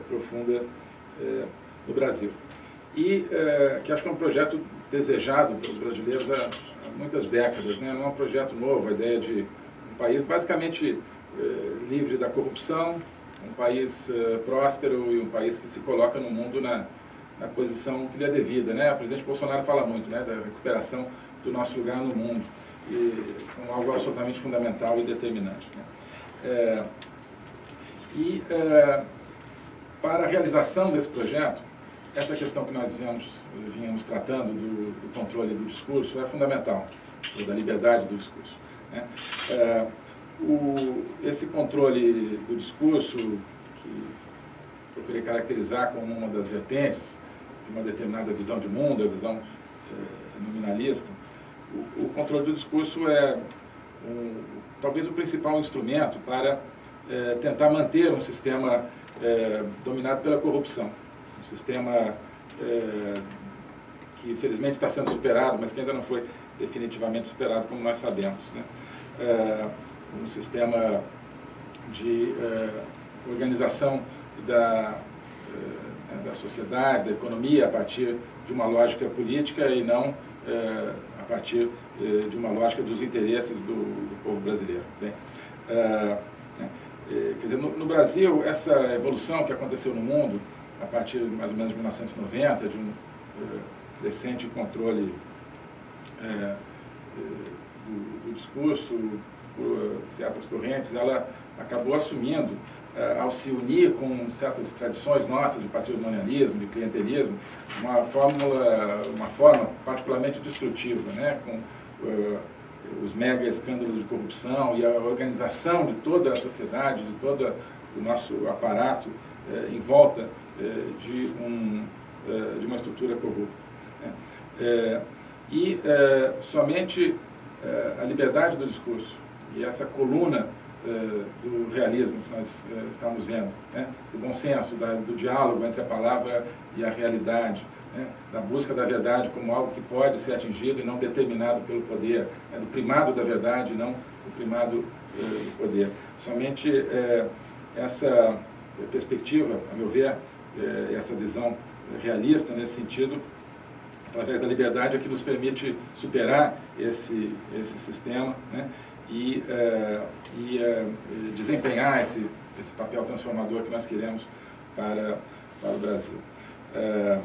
profunda no Brasil. E que acho que é um projeto desejado pelos brasileiros há, há muitas décadas. Né? Não é um projeto novo, a ideia de um país basicamente eh, livre da corrupção, um país próspero e um país que se coloca no mundo na, na posição que lhe é devida. Né? O presidente Bolsonaro fala muito né, da recuperação do nosso lugar no mundo, e, como algo absolutamente fundamental e determinante. Né? É, e é, para a realização desse projeto, essa questão que nós viemos, vínhamos tratando do, do, controle do discurso é fundamental, da liberdade do discurso. Né? É, o, esse controle do discurso, que queria caracterizar como uma das vertentes uma determinada visão de mundo, a visão é, nominalista, o, o, controle do discurso é um, talvez o principal instrumento para é, tentar manter um sistema é, dominado pela corrupção um sistema que infelizmente está sendo superado, mas que ainda não foi definitivamente superado, como nós sabemos. Né? Um sistema de organização da, da sociedade, da economia, a partir de uma lógica política e não é, a partir é, de uma lógica dos interesses do, do povo brasileiro. Né? né? quer dizer, no, no Brasil, essa evolução que aconteceu no mundo, a partir mais ou menos de 1990, de um crescente controle do, do, discurso por certas correntes, ela acabou assumindo, ao se unir com certas tradições nossas de patrimonialismo, de clientelismo, uma, fórmula, uma forma particularmente destrutiva, né? com os mega escândalos de corrupção e a organização de toda a sociedade, de todo o nosso aparato em volta de, um, de uma estrutura corrupta. Né? e somente a liberdade do discurso e essa coluna do realismo que nós estamos vendo, né? do bom senso, do diálogo entre a palavra e a realidade, né? da busca da verdade como algo que pode ser atingido e não determinado pelo poder, né? do primado da verdade e não do primado do poder. Somente essa perspectiva, a meu ver, essa visão realista nesse sentido, através da liberdade, é que nos permite superar esse, esse sistema né? E, uh, e uh, desempenhar esse, esse papel transformador que nós queremos para, para o Brasil. Uh,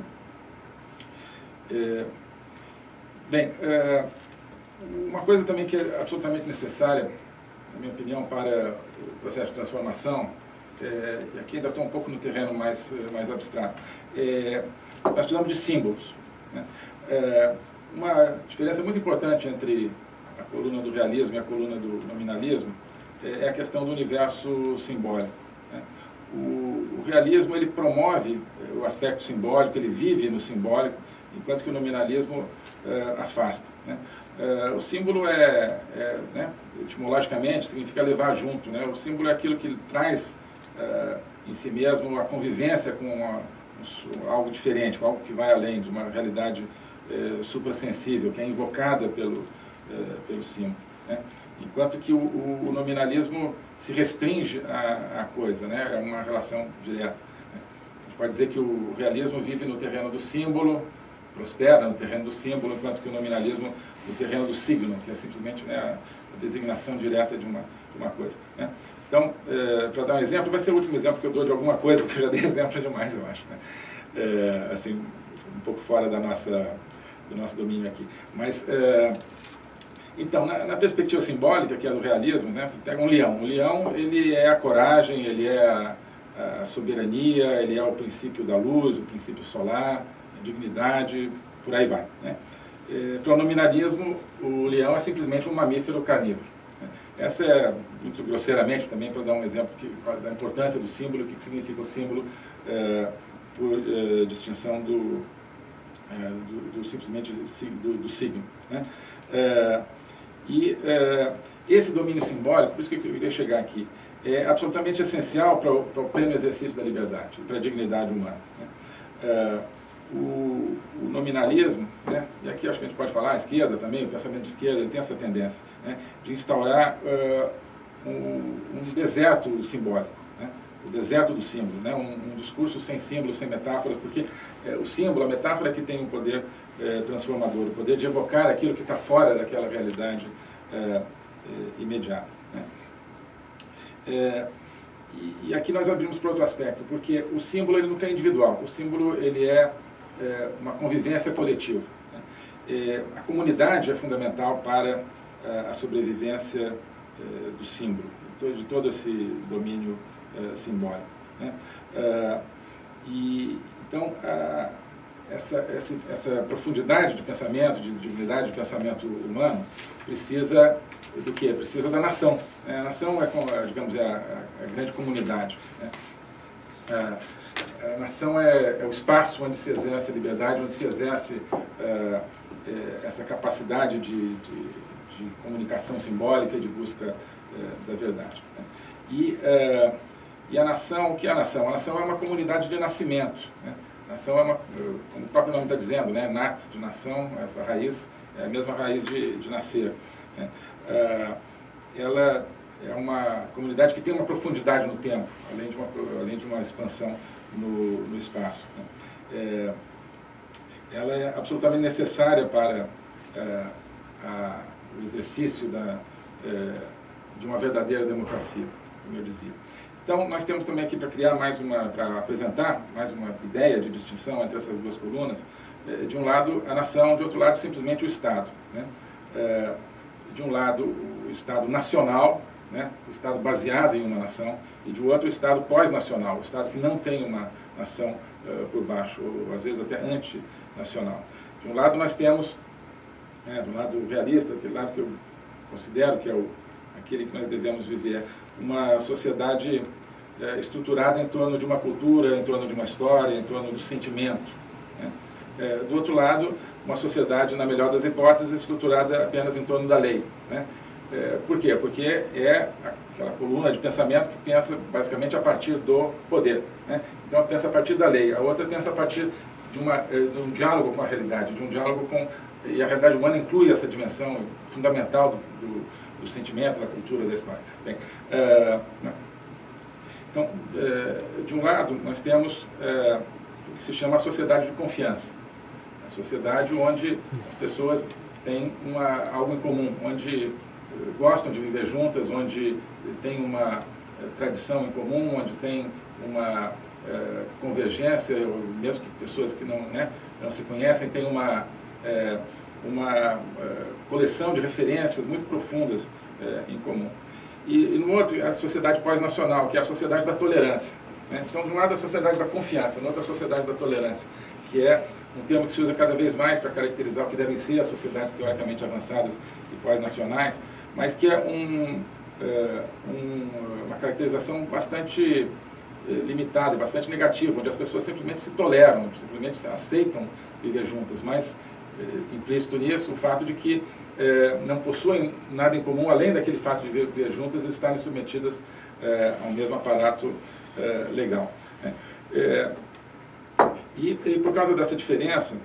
bem, uma coisa também que é absolutamente necessária, na minha opinião, para o processo de transformação, e aqui ainda estou um pouco no terreno mais, mais abstrato, nós precisamos de símbolos. Né? É, uma diferença muito importante entre coluna do realismo e a coluna do nominalismo é, é a questão do universo simbólico. Né? O, o, realismo ele promove é, o aspecto simbólico, ele vive no simbólico, enquanto que o nominalismo é, afasta. Né? É, o símbolo é, é né, etimologicamente, significa levar junto. Né? O símbolo é aquilo que traz é, em si mesmo a convivência com uma, algo diferente, com algo que vai além de uma realidade é, que é invocada pelo, é, pelo símbolo. Né? Enquanto que o, o, nominalismo se restringe à, à, coisa, né? é uma relação direta. Né? A gente pode dizer que o realismo vive no terreno do símbolo, prospera no terreno do símbolo, enquanto que o nominalismo no terreno do signo, que é simplesmente né, a, designação direta de uma, de uma coisa. Né? Então, é, para dar um exemplo, vai ser o último exemplo que eu dou de alguma coisa, porque eu já dei exemplo demais, eu acho. Né? É, assim, um pouco fora da nossa, do nosso domínio aqui. Mas, é, então, na, na, perspectiva simbólica, que é do realismo, né, você pega um leão. O leão, ele é a coragem, ele é a, a soberania, ele é o princípio da luz, o princípio solar, a dignidade, por aí vai. Né? É, para o nominalismo, o leão é simplesmente um mamífero carnívoro. Essa é, muito grosseiramente também, para dar um exemplo que, da importância do símbolo, o que significa o símbolo é, por é, distinção do, é, do, do, simplesmente do, do signo. Né? E é, esse domínio simbólico, por isso que eu queria chegar aqui, é absolutamente essencial para o, para o pleno exercício da liberdade, para a dignidade humana. Né? É, o, o, nominalismo, né, e aqui acho que a gente pode falar, a esquerda também, o pensamento de esquerda tem essa tendência né, de instaurar uh, um, um, deserto simbólico, né, o deserto do símbolo, né, um, um discurso sem símbolos, sem metáforas, porque é, o símbolo, a metáfora é que tem o um poder é, transformador, o poder de evocar aquilo que está fora daquela realidade é, imediata. Né. E, e, aqui nós abrimos para outro aspecto, porque o símbolo ele nunca é individual, o símbolo ele é é, uma convivência coletiva. Né? É, a comunidade é fundamental para é, a sobrevivência é, do símbolo, de todo esse domínio é, simbólico. Né? É, e, então, a, essa, essa, essa, profundidade de pensamento, de dignidade de pensamento humano, precisa do quê? Precisa da nação. Né? A nação é, digamos, é a, a grande comunidade. Né? A nação é, é, o espaço onde se exerce a liberdade, onde se exerce é, é, essa capacidade de, de, de, comunicação simbólica de busca é, da verdade. Né? E, é, e a nação, o que é a nação? A nação é uma comunidade de nascimento. Né? Nação é uma, como o próprio nome está dizendo, né? nat, de nação, essa raiz, é a mesma raiz de, de nascer. Né? É, ela é uma comunidade que tem uma profundidade no tempo, além de uma, além de uma expansão no, no espaço. Né? É, ela é absolutamente necessária para é, a, o exercício da, é, de uma verdadeira democracia, como eu dizia. Então, nós temos também aqui para criar mais uma, para apresentar mais uma ideia de distinção entre essas duas colunas. É, de um lado, a nação, de outro lado, simplesmente o Estado. Né? É, de um lado, o Estado nacional, né, o Estado baseado em uma nação, e de outro o Estado pós-nacional, o Estado que não tem uma nação uh, por baixo, ou às vezes até antinacional. De um lado nós temos, né, do lado realista, aquele lado que eu considero que é o, aquele que nós devemos viver, uma sociedade é, estruturada em torno de uma cultura, em torno de uma história, em torno do sentimento. Né? É, do outro lado, uma sociedade, na melhor das hipóteses, estruturada apenas em torno da lei. Né? É, por quê? Porque é aquela coluna de pensamento que pensa basicamente a partir do poder. Né? Então, pensa a partir da lei. A outra pensa a partir de, uma, é, de um diálogo com a realidade, de um diálogo com... E a realidade humana inclui essa dimensão fundamental do, do, do sentimento, da cultura, da história. Bem, é, então, é, de um lado, nós temos é, o que se chama a sociedade de confiança. A sociedade onde as pessoas têm uma, algo em comum, onde gostam de viver juntas, onde tem uma tradição em comum, onde tem uma convergência, mesmo que pessoas que não, né, não se conhecem, têm uma, uma é, coleção de referências muito profundas em comum. E, e no outro, a sociedade pós-nacional, que é a sociedade da tolerância. Né? Então, de um lado, a sociedade da confiança, no outro, a sociedade da tolerância, que é um termo que se usa cada vez mais para caracterizar o que devem ser as sociedades teoricamente avançadas e pós-nacionais, mas que é um, é, um, uma caracterização bastante limitada bastante negativa, onde as pessoas simplesmente se toleram, simplesmente aceitam viver juntas, mas implícito nisso o fato de que é, não possuem nada em comum, além daquele fato de viver, juntas e estarem submetidas é, ao mesmo aparato legal. Né? E, e, por causa dessa diferença,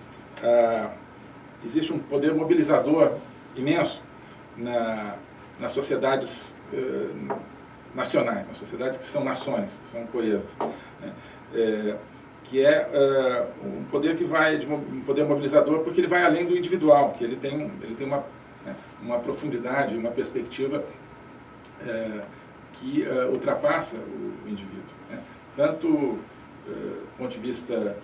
existe um poder mobilizador imenso na, nas sociedades nacionais, nas sociedades que são nações, que são coesas. Né? Que é uh, um poder que vai de um poder mobilizador porque ele vai além do individual, que ele tem ele tem uma né, uma profundidade, uma perspectiva é, que é, ultrapassa o, indivíduo. Né? Tanto do ponto de vista,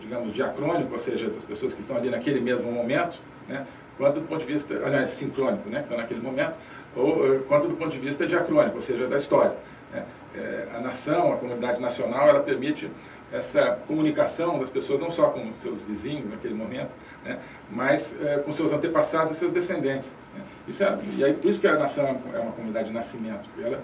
digamos, diacrônico, ou seja, das pessoas que estão ali naquele mesmo momento, né? quanto do ponto de vista, aliás, sincrônico, né? que estão naquele momento, ou quanto do ponto de vista diacrônico, ou seja, da história. Né? A nação, a comunidade nacional, ela permite essa comunicação das pessoas, não só com seus vizinhos naquele momento, né, mas é, com seus antepassados e seus descendentes. Né. Isso é, e aí, por isso que a nação é uma comunidade de nascimento, porque ela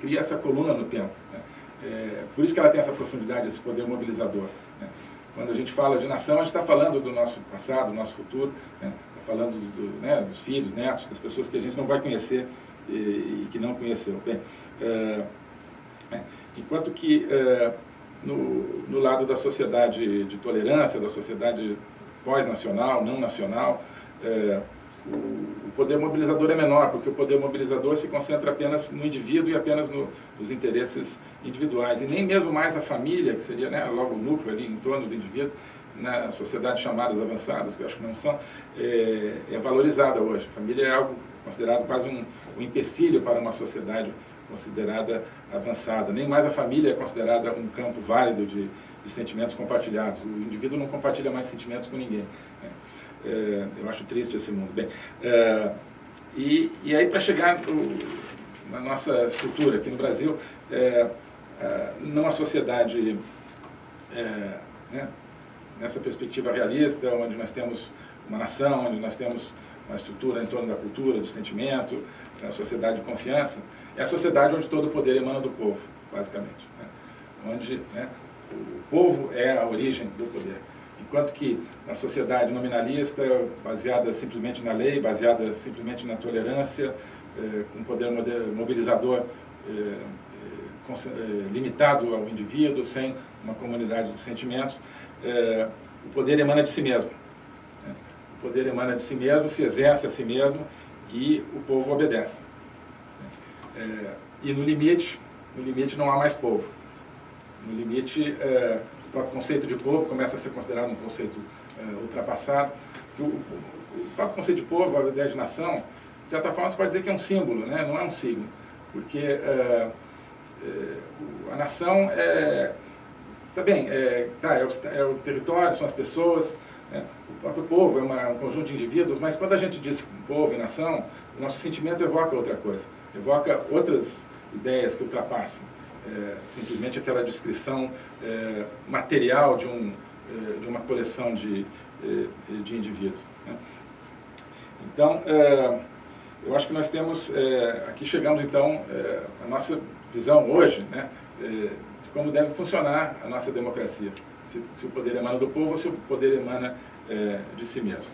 cria essa coluna no tempo. Né. É, por isso que ela tem essa profundidade, esse poder mobilizador. Né. Quando a gente fala de nação, a gente está falando do nosso passado, do nosso futuro, né, tá falando do, né, dos filhos, netos, das pessoas que a gente não vai conhecer e, e que não conheceu. Bem, é, é enquanto que é, no, no lado da sociedade de tolerância, da sociedade pós-nacional, não nacional, é, o, poder mobilizador é menor, porque o poder mobilizador se concentra apenas no indivíduo e apenas no, nos interesses individuais. E nem mesmo mais a família, que seria né, logo o núcleo ali em torno do indivíduo, na sociedade chamadas avançadas, que eu acho que não são, é, é valorizada hoje. A família é algo considerado quase um, um empecilho para uma sociedade considerada avançada. Nem mais a família é considerada um campo válido de, de sentimentos compartilhados. O indivíduo não compartilha mais sentimentos com ninguém. Né? É, eu acho triste esse mundo. Bem, é, e, e aí, para chegar no, na nossa estrutura aqui no Brasil, é, é numa sociedade é, né, nessa perspectiva realista, onde nós temos uma nação, onde nós temos uma estrutura em torno da cultura, do sentimento, a sociedade de confiança, é a sociedade onde todo o poder emana do povo, basicamente. Né? Onde né, o povo é a origem do poder. Enquanto que na sociedade nominalista, baseada simplesmente na lei, baseada simplesmente na tolerância, eh, com poder mobilizador eh, eh, eh, limitado ao indivíduo, sem uma comunidade de sentimentos, eh, o poder emana de si mesmo. Né? O poder emana de si mesmo, se exerce a si mesmo e o povo obedece. É, e no limite, no limite não há mais povo. No limite, é, o próprio conceito de povo começa a ser considerado um conceito é, ultrapassado. O, o, próprio conceito de povo, a ideia de nação, de certa forma você pode dizer que é um símbolo, né? não é um signo. Porque é, é, a nação é... Tá bem, é, tá, é, o, é o território, são as pessoas, né? o próprio povo é uma, um conjunto de indivíduos, mas quando a gente diz povo e nação, o nosso sentimento evoca outra coisa. Evoca outras ideias que ultrapassam é, simplesmente aquela descrição é, material de, um, é, de uma coleção de, é, de indivíduos. Né? Então, é, eu acho que nós temos, é, aqui chegamos então, a nossa visão hoje, né, de como deve funcionar a nossa democracia. Se, se, o poder emana do povo ou se o poder emana de si mesmo.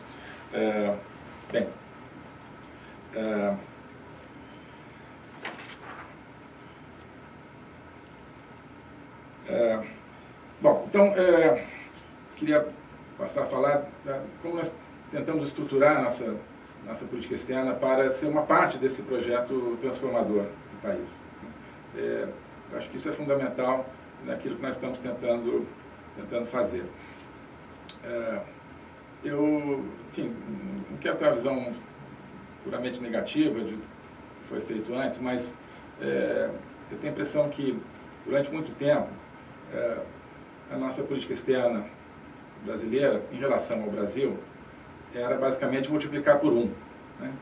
bem, É, bom, então, é, queria passar a falar da, como nós tentamos estruturar a nossa, nossa política externa para ser uma parte desse projeto transformador do país. É, acho que isso é fundamental naquilo que nós estamos tentando, tentando fazer. É, eu, enfim, não quero ter uma visão puramente negativa de que foi feito antes, mas é, eu tenho a impressão que, durante muito tempo, é, a nossa política externa brasileira em relação ao Brasil era basicamente multiplicar por um. Né?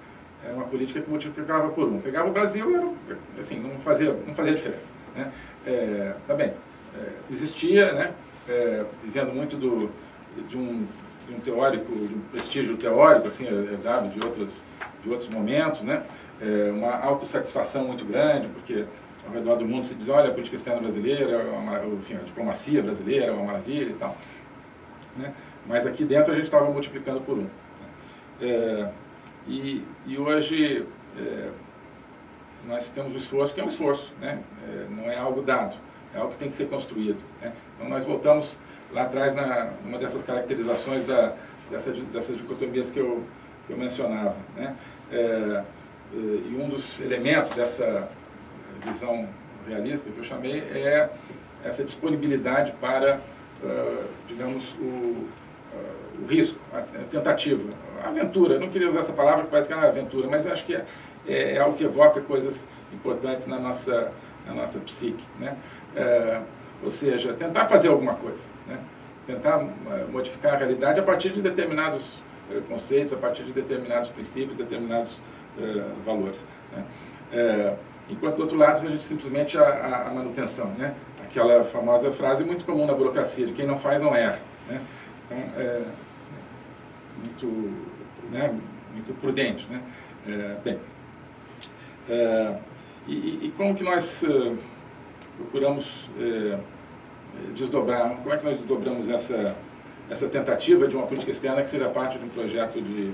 Era uma política que multiplicava por um. Pegava o Brasil e era, assim, não fazia, não fazia diferença. Né? É, tá bem, é, existia, né, é, vivendo muito do, de, um, de um teórico, de um prestígio teórico, assim, herdado de outros, de outros momentos, né? É, uma autossatisfação muito grande, porque ao redor do mundo se diz, olha, a política externa brasileira, é enfim, a diplomacia brasileira é uma maravilha e tal. Né? Mas aqui dentro a gente estava multiplicando por um. Né? É, e, e hoje é, nós temos um esforço que é um esforço, né? É, não é algo dado, é algo que tem que ser construído. Né? Então nós voltamos lá atrás na uma dessas caracterizações da, dessa, dessas dicotomias que eu, que eu mencionava. Né? É, é e um dos elementos dessa visão realista que eu chamei é essa disponibilidade para, uh, digamos, o, uh, o risco, a, tentativa, a aventura. Não queria usar essa palavra, porque parece que é uma aventura, mas acho que é, é, é, algo que evoca coisas importantes na nossa, na nossa psique. Né? Uh, ou seja, tentar fazer alguma coisa, né? tentar modificar a realidade a partir de determinados conceitos, a partir de determinados princípios, determinados valores. Né? Enquanto do outro lado a gente simplesmente a, a, manutenção, né? Aquela famosa frase muito comum na burocracia, de quem não faz não erra, né? Então, é muito, né, muito prudente, né? É, bem, é, e, e, como que nós uh, procuramos uh, desdobrar, como é que nós desdobramos essa, essa tentativa de uma política externa que seja parte de um projeto de,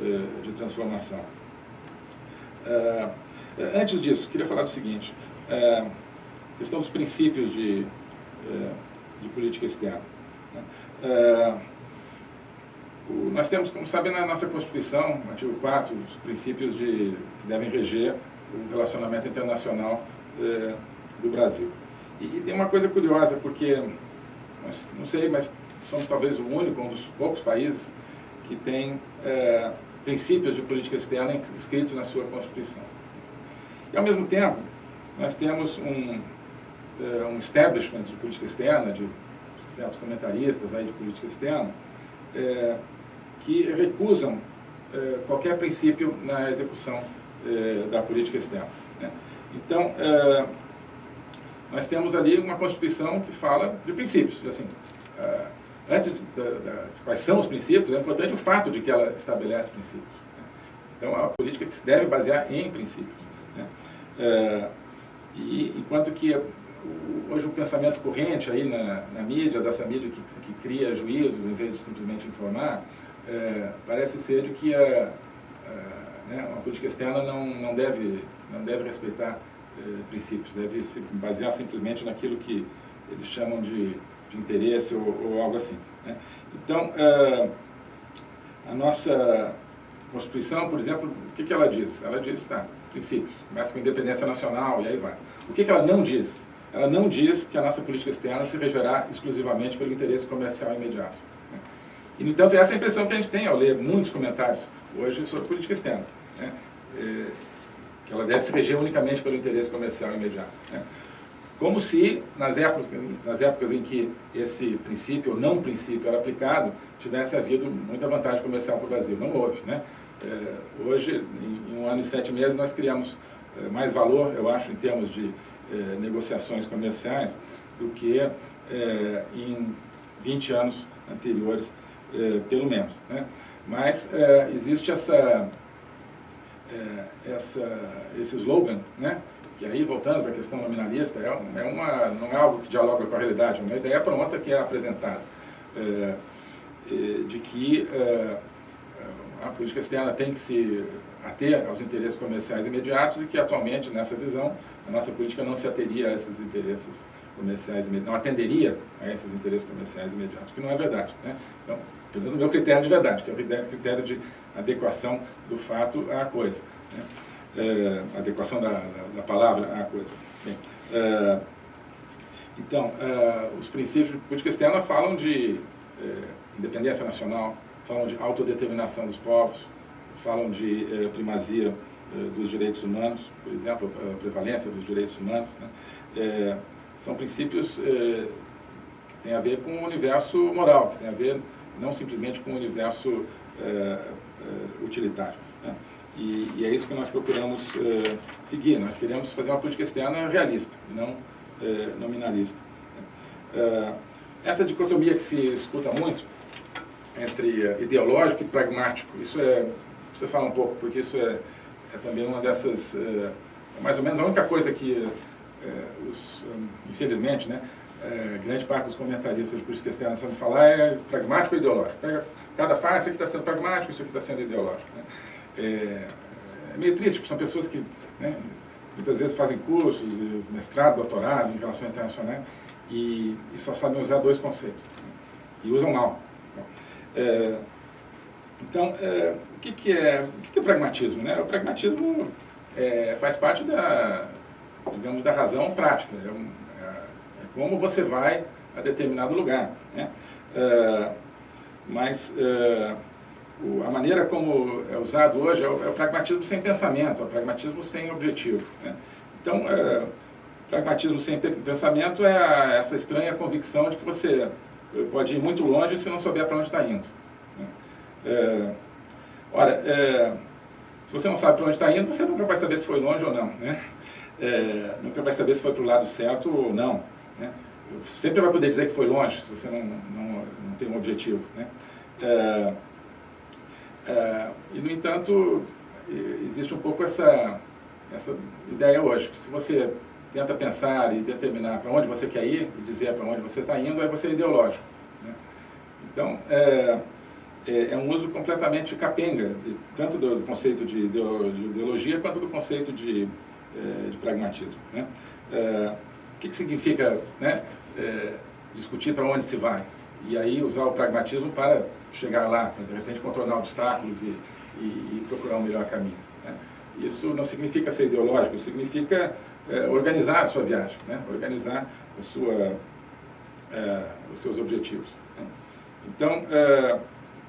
uh, de transformação? É, antes disso, queria falar do seguinte, é, questão dos princípios de, é, de política externa. Né? É, o, nós temos, como sabem, na nossa Constituição, no artigo 4, os princípios de, que devem reger o relacionamento internacional é, do Brasil. E, e, tem uma coisa curiosa, porque, não sei, mas somos talvez o único, um dos poucos países que tem é, princípios de política externa escritos na sua Constituição. E, ao mesmo tempo, nós temos um, uh, um establishment de política externa, de certos comentaristas aí de política externa, é, que recusam é, qualquer princípio na execução é, da política externa. Né? Então, nós temos ali uma Constituição que fala de princípios. Assim, antes de, de, de, quais são os princípios, é importante o fato de que ela estabelece princípios. Né? Então, é uma política que se deve basear em princípios. É, e, enquanto que hoje o pensamento corrente aí na, na mídia, dessa mídia que, que, cria juízos em vez de simplesmente informar, é, parece ser de que a, a, né, uma política externa não, não, deve, não deve respeitar é, princípios, deve se basear simplesmente naquilo que eles chamam de, de interesse ou, ou, algo assim. Né? Então, é, a nossa Constituição, por exemplo, o que, que ela diz? Ela diz, tá, princípios, começa com independência nacional e aí vai. O que, que ela não diz? Ela não diz que a nossa política externa se regerá exclusivamente pelo interesse comercial imediato. Né? E, no entanto, essa é a impressão que a gente tem ao ler muitos comentários hoje sobre política externa. Né? É, que ela deve se reger unicamente pelo interesse comercial imediato. Né? Como se, nas épocas, nas épocas em que esse princípio, ou não princípio, era aplicado, tivesse havido muita vantagem comercial para o Brasil. Não houve. Né? É, hoje, em, um ano e sete meses, nós criamos é, mais valor, eu acho, em termos de é, negociações comerciais, do que é, em 20 anos anteriores, é, pelo menos. Né? Mas é, existe essa, essa, esse slogan, né? que aí, voltando para a questão nominalista, é, é uma, não é algo que dialoga com a realidade, é uma ideia pronta que é apresentada, de que a política externa tem que se ater aos interesses comerciais imediatos e que atualmente, nessa visão, a nossa política não se ateria a esses interesses comerciais imediatos, não atenderia a esses interesses comerciais imediatos, que não é verdade. Né? Então, pelo menos no meu critério de verdade, que é o critério de adequação do fato à coisa. Né? É, adequação da, da, palavra à coisa. Bem, é, então, é, os princípios de política externa falam de é, independência nacional, falam de autodeterminação dos povos, falam de eh, primazia eh, dos direitos humanos, por exemplo, a prevalência dos direitos humanos. Né? Eh, são princípios que têm a ver com o universo moral, que têm a ver não simplesmente com o universo utilitário. Né? E, e, é isso que nós procuramos seguir. Nós queremos fazer uma política externa realista, não nominalista. essa dicotomia que se escuta muito, entre ideológico e pragmático. Isso é, você fala um pouco, porque isso é, é também uma dessas, é, é mais ou menos a única coisa que, é, os, infelizmente, né, é, grande parte dos comentaristas de política externa estão falar é pragmático ou ideológico. Pega cada fase, isso aqui está sendo pragmático, isso aqui está sendo ideológico. Né? É, é, meio triste, porque são pessoas que né, muitas vezes fazem cursos, mestrado, doutorado em relações internacionais, e, e só sabem usar dois conceitos. Né? E usam mal. É, então, é, o, que, que, é, o que, que é pragmatismo? Né? O pragmatismo é, faz parte da, digamos, da razão prática. É, um, é, é como você vai a determinado lugar. Né? É, mas o, a maneira como é usado hoje é o, o, pragmatismo sem pensamento, é o pragmatismo sem objetivo. Né? Então, pragmatismo sem pensamento é essa estranha convicção de que você pode ir muito longe se não souber para onde está indo. Né? É, ora, é, se você não sabe para onde está indo, você nunca vai saber se foi longe ou não. Né? É, nunca vai saber se foi para o lado certo ou não. Né? Sempre vai poder dizer que foi longe, se você não, não, não tem um objetivo. Né? É, é, e, no entanto, existe um pouco essa, essa ideia hoje, se você tenta pensar e determinar para onde você quer ir e dizer para onde você está indo, aí você é ideológico. Né? Então, é, é, é, um uso completamente capenga, tanto do, do, conceito de ideologia quanto do conceito de, é, de pragmatismo. Né? É, o que, que significa né, é, discutir para onde se vai? E aí usar o pragmatismo para chegar lá, de repente contornar obstáculos e, e, e procurar um melhor caminho. Né? Isso não significa ser ideológico, significa é, organizar a sua viagem, né? organizar a sua, é, os seus objetivos. Né? Então, é,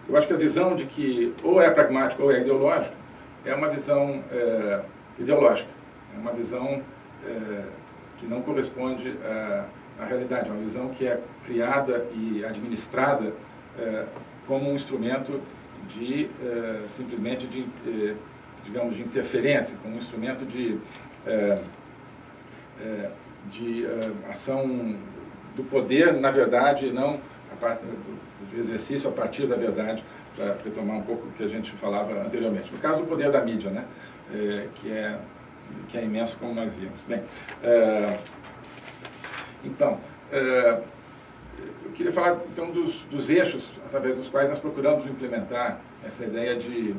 eu acho que a visão de que ou é pragmático ou é ideológico é uma visão é, ideológica, é uma visão é, que não corresponde à, à, realidade, é uma visão que é criada e administrada como um instrumento de, simplesmente de, digamos, de interferência, como um instrumento de é, de uh, ação do poder, na verdade, não a parte do exercício a partir da verdade, para retomar um pouco o que a gente falava anteriormente. No caso, o poder da mídia, né, é, que, é, que é imenso, como nós vimos. Bem, é, então, é, eu queria falar então dos, dos eixos através dos quais nós procuramos implementar essa ideia de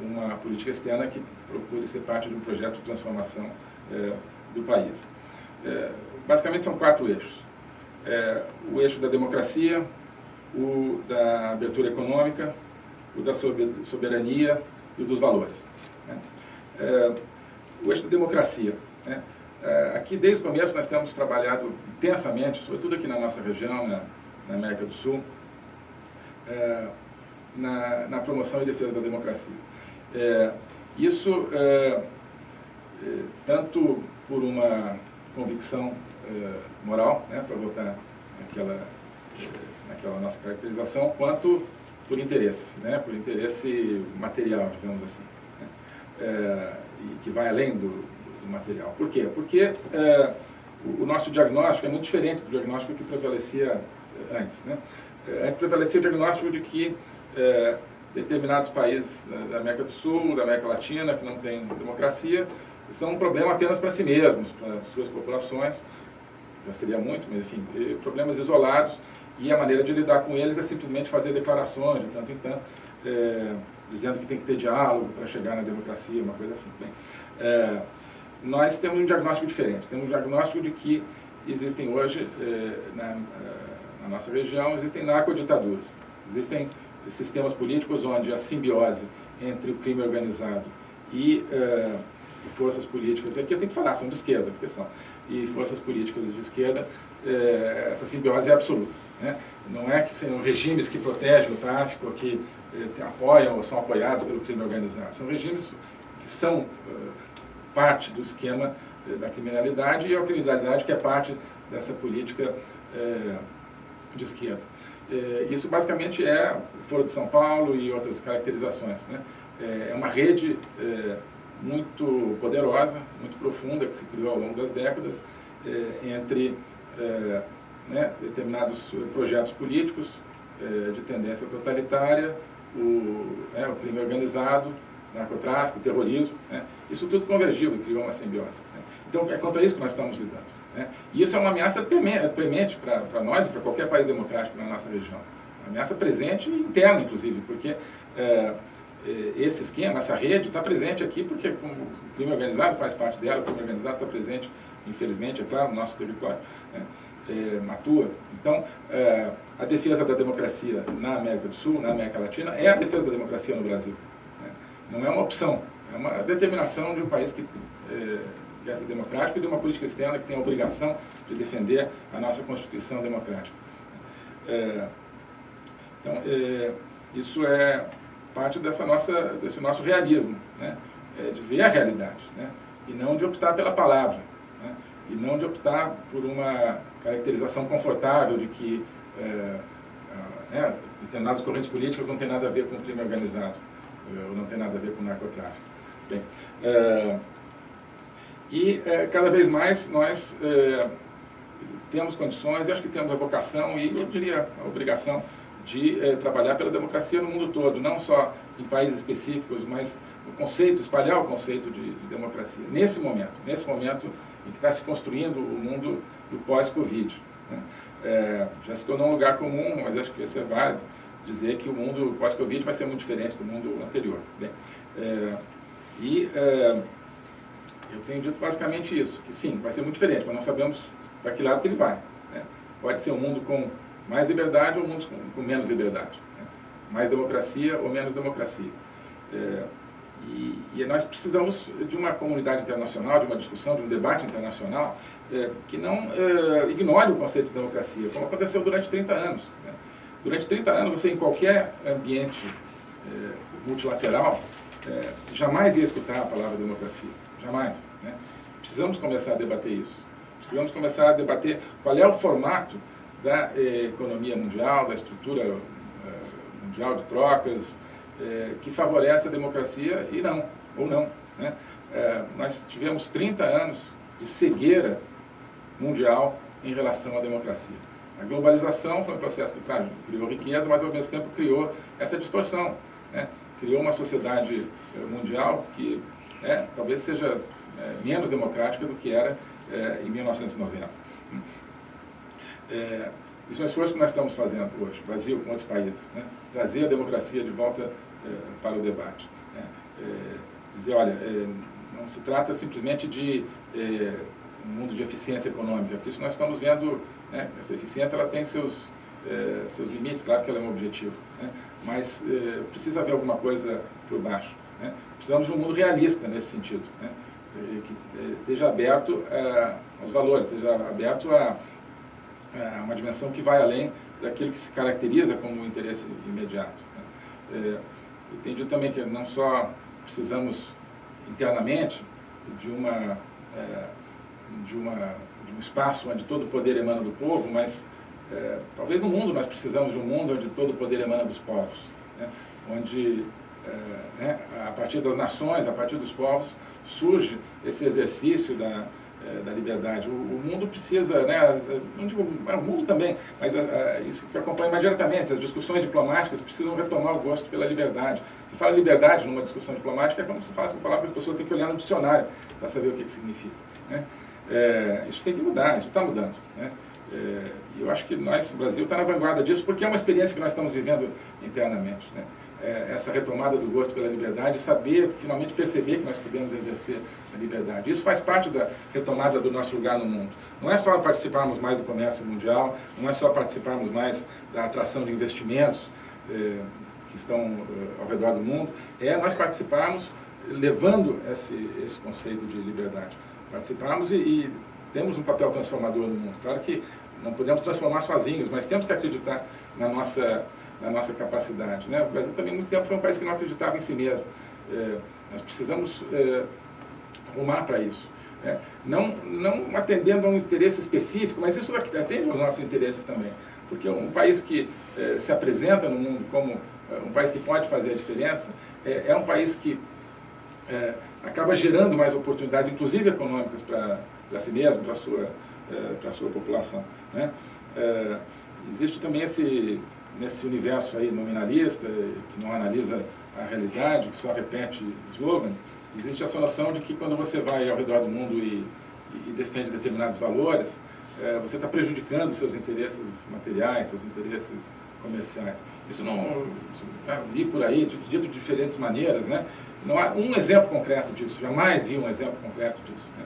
uma política externa que procure ser parte de um projeto de transformação é, do país. É, basicamente são quatro eixos. É, o eixo da democracia, o da abertura econômica, o da soberania e o dos valores. Né? É, o eixo da democracia. Né? É, aqui, desde o começo, nós temos trabalhado intensamente, sobretudo aqui na nossa região, na, na América do Sul, é, na, na, promoção e defesa da democracia. É, isso, tanto por uma convicção eh, moral, né, para votar naquela, eh, naquela nossa caracterização, quanto por interesse, né, por interesse material, digamos assim, né, eh, e que vai além do, do material. Por quê? Porque é, o, o, nosso diagnóstico é muito diferente do diagnóstico que prevalecia é, antes. Né? Antes prevalecia o diagnóstico de que determinados países da América do Sul, da América Latina, que não têm democracia, são um problema apenas para si mesmos, para suas populações, já seria muito, mas enfim, problemas isolados, e a maneira de lidar com eles é simplesmente fazer declarações de tanto em tanto, é, dizendo que tem que ter diálogo para chegar na democracia, uma coisa assim. Bem, é, nós temos um diagnóstico diferente, temos um diagnóstico de que existem hoje, é, na, é, na, nossa região, existem narcoditaduras, existem sistemas políticos onde a simbiose entre o crime organizado e é, forças políticas, e aqui eu tenho que falar, são de esquerda, porque são, e forças políticas de esquerda, é, essa simbiose é absoluta. Né? Não é que sejam regimes que protegem o tráfico, que eh, apoiam ou são apoiados pelo crime organizado. São regimes que são eh, parte do esquema da criminalidade e a criminalidade que é parte dessa política de esquerda. isso basicamente é Foro de São Paulo e outras caracterizações. Né? é uma rede muito poderosa, muito profunda, que se criou ao longo das décadas, entre né, determinados projetos políticos de tendência totalitária, o, né, o crime organizado, narcotráfico, terrorismo, né? isso tudo convergiu e criou uma simbiose. Né? Então é contra isso que nós estamos lidando. Né? E isso é uma ameaça premente para nós e para qualquer país democrático na nossa região. Uma ameaça presente e interna, inclusive, porque é esse esquema, essa rede está presente aqui porque o crime organizado faz parte dela, o crime organizado está presente, infelizmente, é claro, no nosso território. Né? é. Então, é, a defesa da democracia na América do Sul, na América Latina, é a defesa da democracia no Brasil. Né? Não é uma opção, é uma determinação de um país que é, ser democrático e de uma política externa que tem a obrigação de defender a nossa Constituição democrática. É, então, isso é parte dessa nossa, desse nosso realismo, né? É de ver a realidade, né? e não de optar pela palavra, né? e não de optar por uma caracterização confortável de que é, né, determinadas correntes políticas não tem nada a ver com o crime organizado, é, ou não tem nada a ver com o narcotráfico. Bem, é, e é, cada vez mais nós é, temos condições, e acho que temos a vocação e, eu diria, a obrigação de é, trabalhar pela democracia no mundo todo, não só em países específicos, mas o conceito, espalhar o conceito de, de democracia, nesse momento, nesse momento em que está se construindo o mundo do pós-Covid. Né? É, já se tornou um lugar comum, mas acho que isso é válido, dizer que o mundo pós-Covid vai ser muito diferente do mundo anterior. Né? É, e eu tenho dito basicamente isso, que sim, vai ser muito diferente, mas não sabemos para que lado que ele vai. Né? Pode ser um mundo com mais liberdade ou mundo com, com menos liberdade. Né? Mais democracia ou menos democracia. É, e, e, nós precisamos de uma comunidade internacional, de uma discussão, de um debate internacional é, que não é, ignore o conceito de democracia, como aconteceu durante 30 anos. Né? Durante 30 anos, você em qualquer ambiente é, multilateral, é, jamais ia escutar a palavra democracia, jamais. Né? Precisamos começar a debater isso. Precisamos começar a debater qual é o formato da é, economia mundial, da estrutura é, mundial de trocas, que favorece a democracia e não, ou não. Né? nós tivemos 30 anos de cegueira mundial em relação à democracia. A globalização foi um processo que, claro, criou riqueza, mas ao mesmo tempo criou essa distorção. Né? Criou uma sociedade eh, mundial que é, talvez seja é, menos democrática do que era em 1990. É, isso é um esforço que nós estamos fazendo hoje, Brasil com outros países, né? trazer a democracia de volta para o debate. Né? dizer, olha, não se trata simplesmente de um mundo de eficiência econômica, porque isso nós estamos vendo, né, essa eficiência ela tem seus, é, seus limites, claro que ela é um objetivo, né, mas é, precisa haver alguma coisa por baixo. Né, precisamos de um mundo realista nesse sentido, né, que esteja aberto aos valores, esteja aberto a, a, uma dimensão que vai além daquilo que se caracteriza como interesse imediato. Né. É, entendi também que não só precisamos internamente de uma é, de, uma, de um espaço onde todo o poder emana do povo, mas é, talvez no mundo nós precisamos de um mundo onde todo o poder emana dos povos, né? onde né, a partir das nações, a partir dos povos, surge esse exercício da, da liberdade. O, o, mundo precisa, né, não digo é, o mundo também, mas isso que acompanha mais diretamente, as discussões diplomáticas precisam retomar o gosto pela liberdade. Se fala liberdade numa discussão diplomática, é como se fala uma palavra que as pessoas têm que olhar no dicionário para saber o que, que significa. Né? Isso tem que mudar, isso está mudando. Né? É, eu acho que nós, o Brasil, está na vanguarda disso, porque é uma experiência que nós estamos vivendo internamente. Né? É, essa retomada do gosto pela liberdade, saber, finalmente perceber que nós podemos exercer a liberdade. Isso faz parte da retomada do nosso lugar no mundo. Não é só participarmos mais do comércio mundial, não é só participarmos mais da atração de investimentos é, que estão é, ao redor do mundo, é nós participarmos levando esse, esse conceito de liberdade. Participarmos e, e temos um papel transformador no mundo. Claro que não podemos transformar sozinhos, mas temos que acreditar na nossa, na nossa capacidade. Né? O Brasil também, muito tempo, foi um país que não acreditava em si mesmo. É, nós precisamos é, arrumar para isso. Né? Não, não atendendo a um interesse específico, mas isso atende aos nossos interesses também. Porque um país que é, se apresenta no mundo como é, um país que pode fazer a diferença, é, é um país que é, acaba gerando mais oportunidades, inclusive econômicas, para si mesmo, para a sua, para sua população. Né? Existe também esse, nesse universo aí nominalista, que não analisa a realidade, que só repete slogans, existe essa noção de que quando você vai ao redor do mundo e, e defende determinados valores, é, você está prejudicando seus interesses materiais, seus interesses comerciais. Isso não, isso, li por aí, dito de diferentes maneiras, né? Não há um exemplo concreto disso, jamais vi um exemplo concreto disso. Né?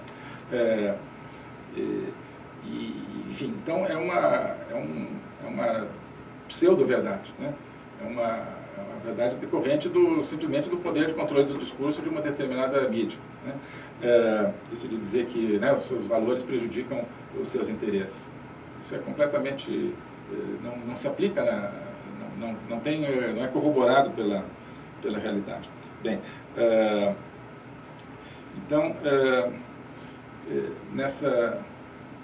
É, e, enfim, então é uma, é um, é uma pseudo-verdade, né? é, uma, é uma verdade decorrente do, simplesmente do poder de controle do discurso de uma determinada mídia. Né? É, isso de dizer que né, os seus valores prejudicam os seus interesses. Isso é completamente, é, não, não se aplica, na, não, não, não, tem, não é corroborado pela, pela realidade. Bem, é, então, é, é, nessa,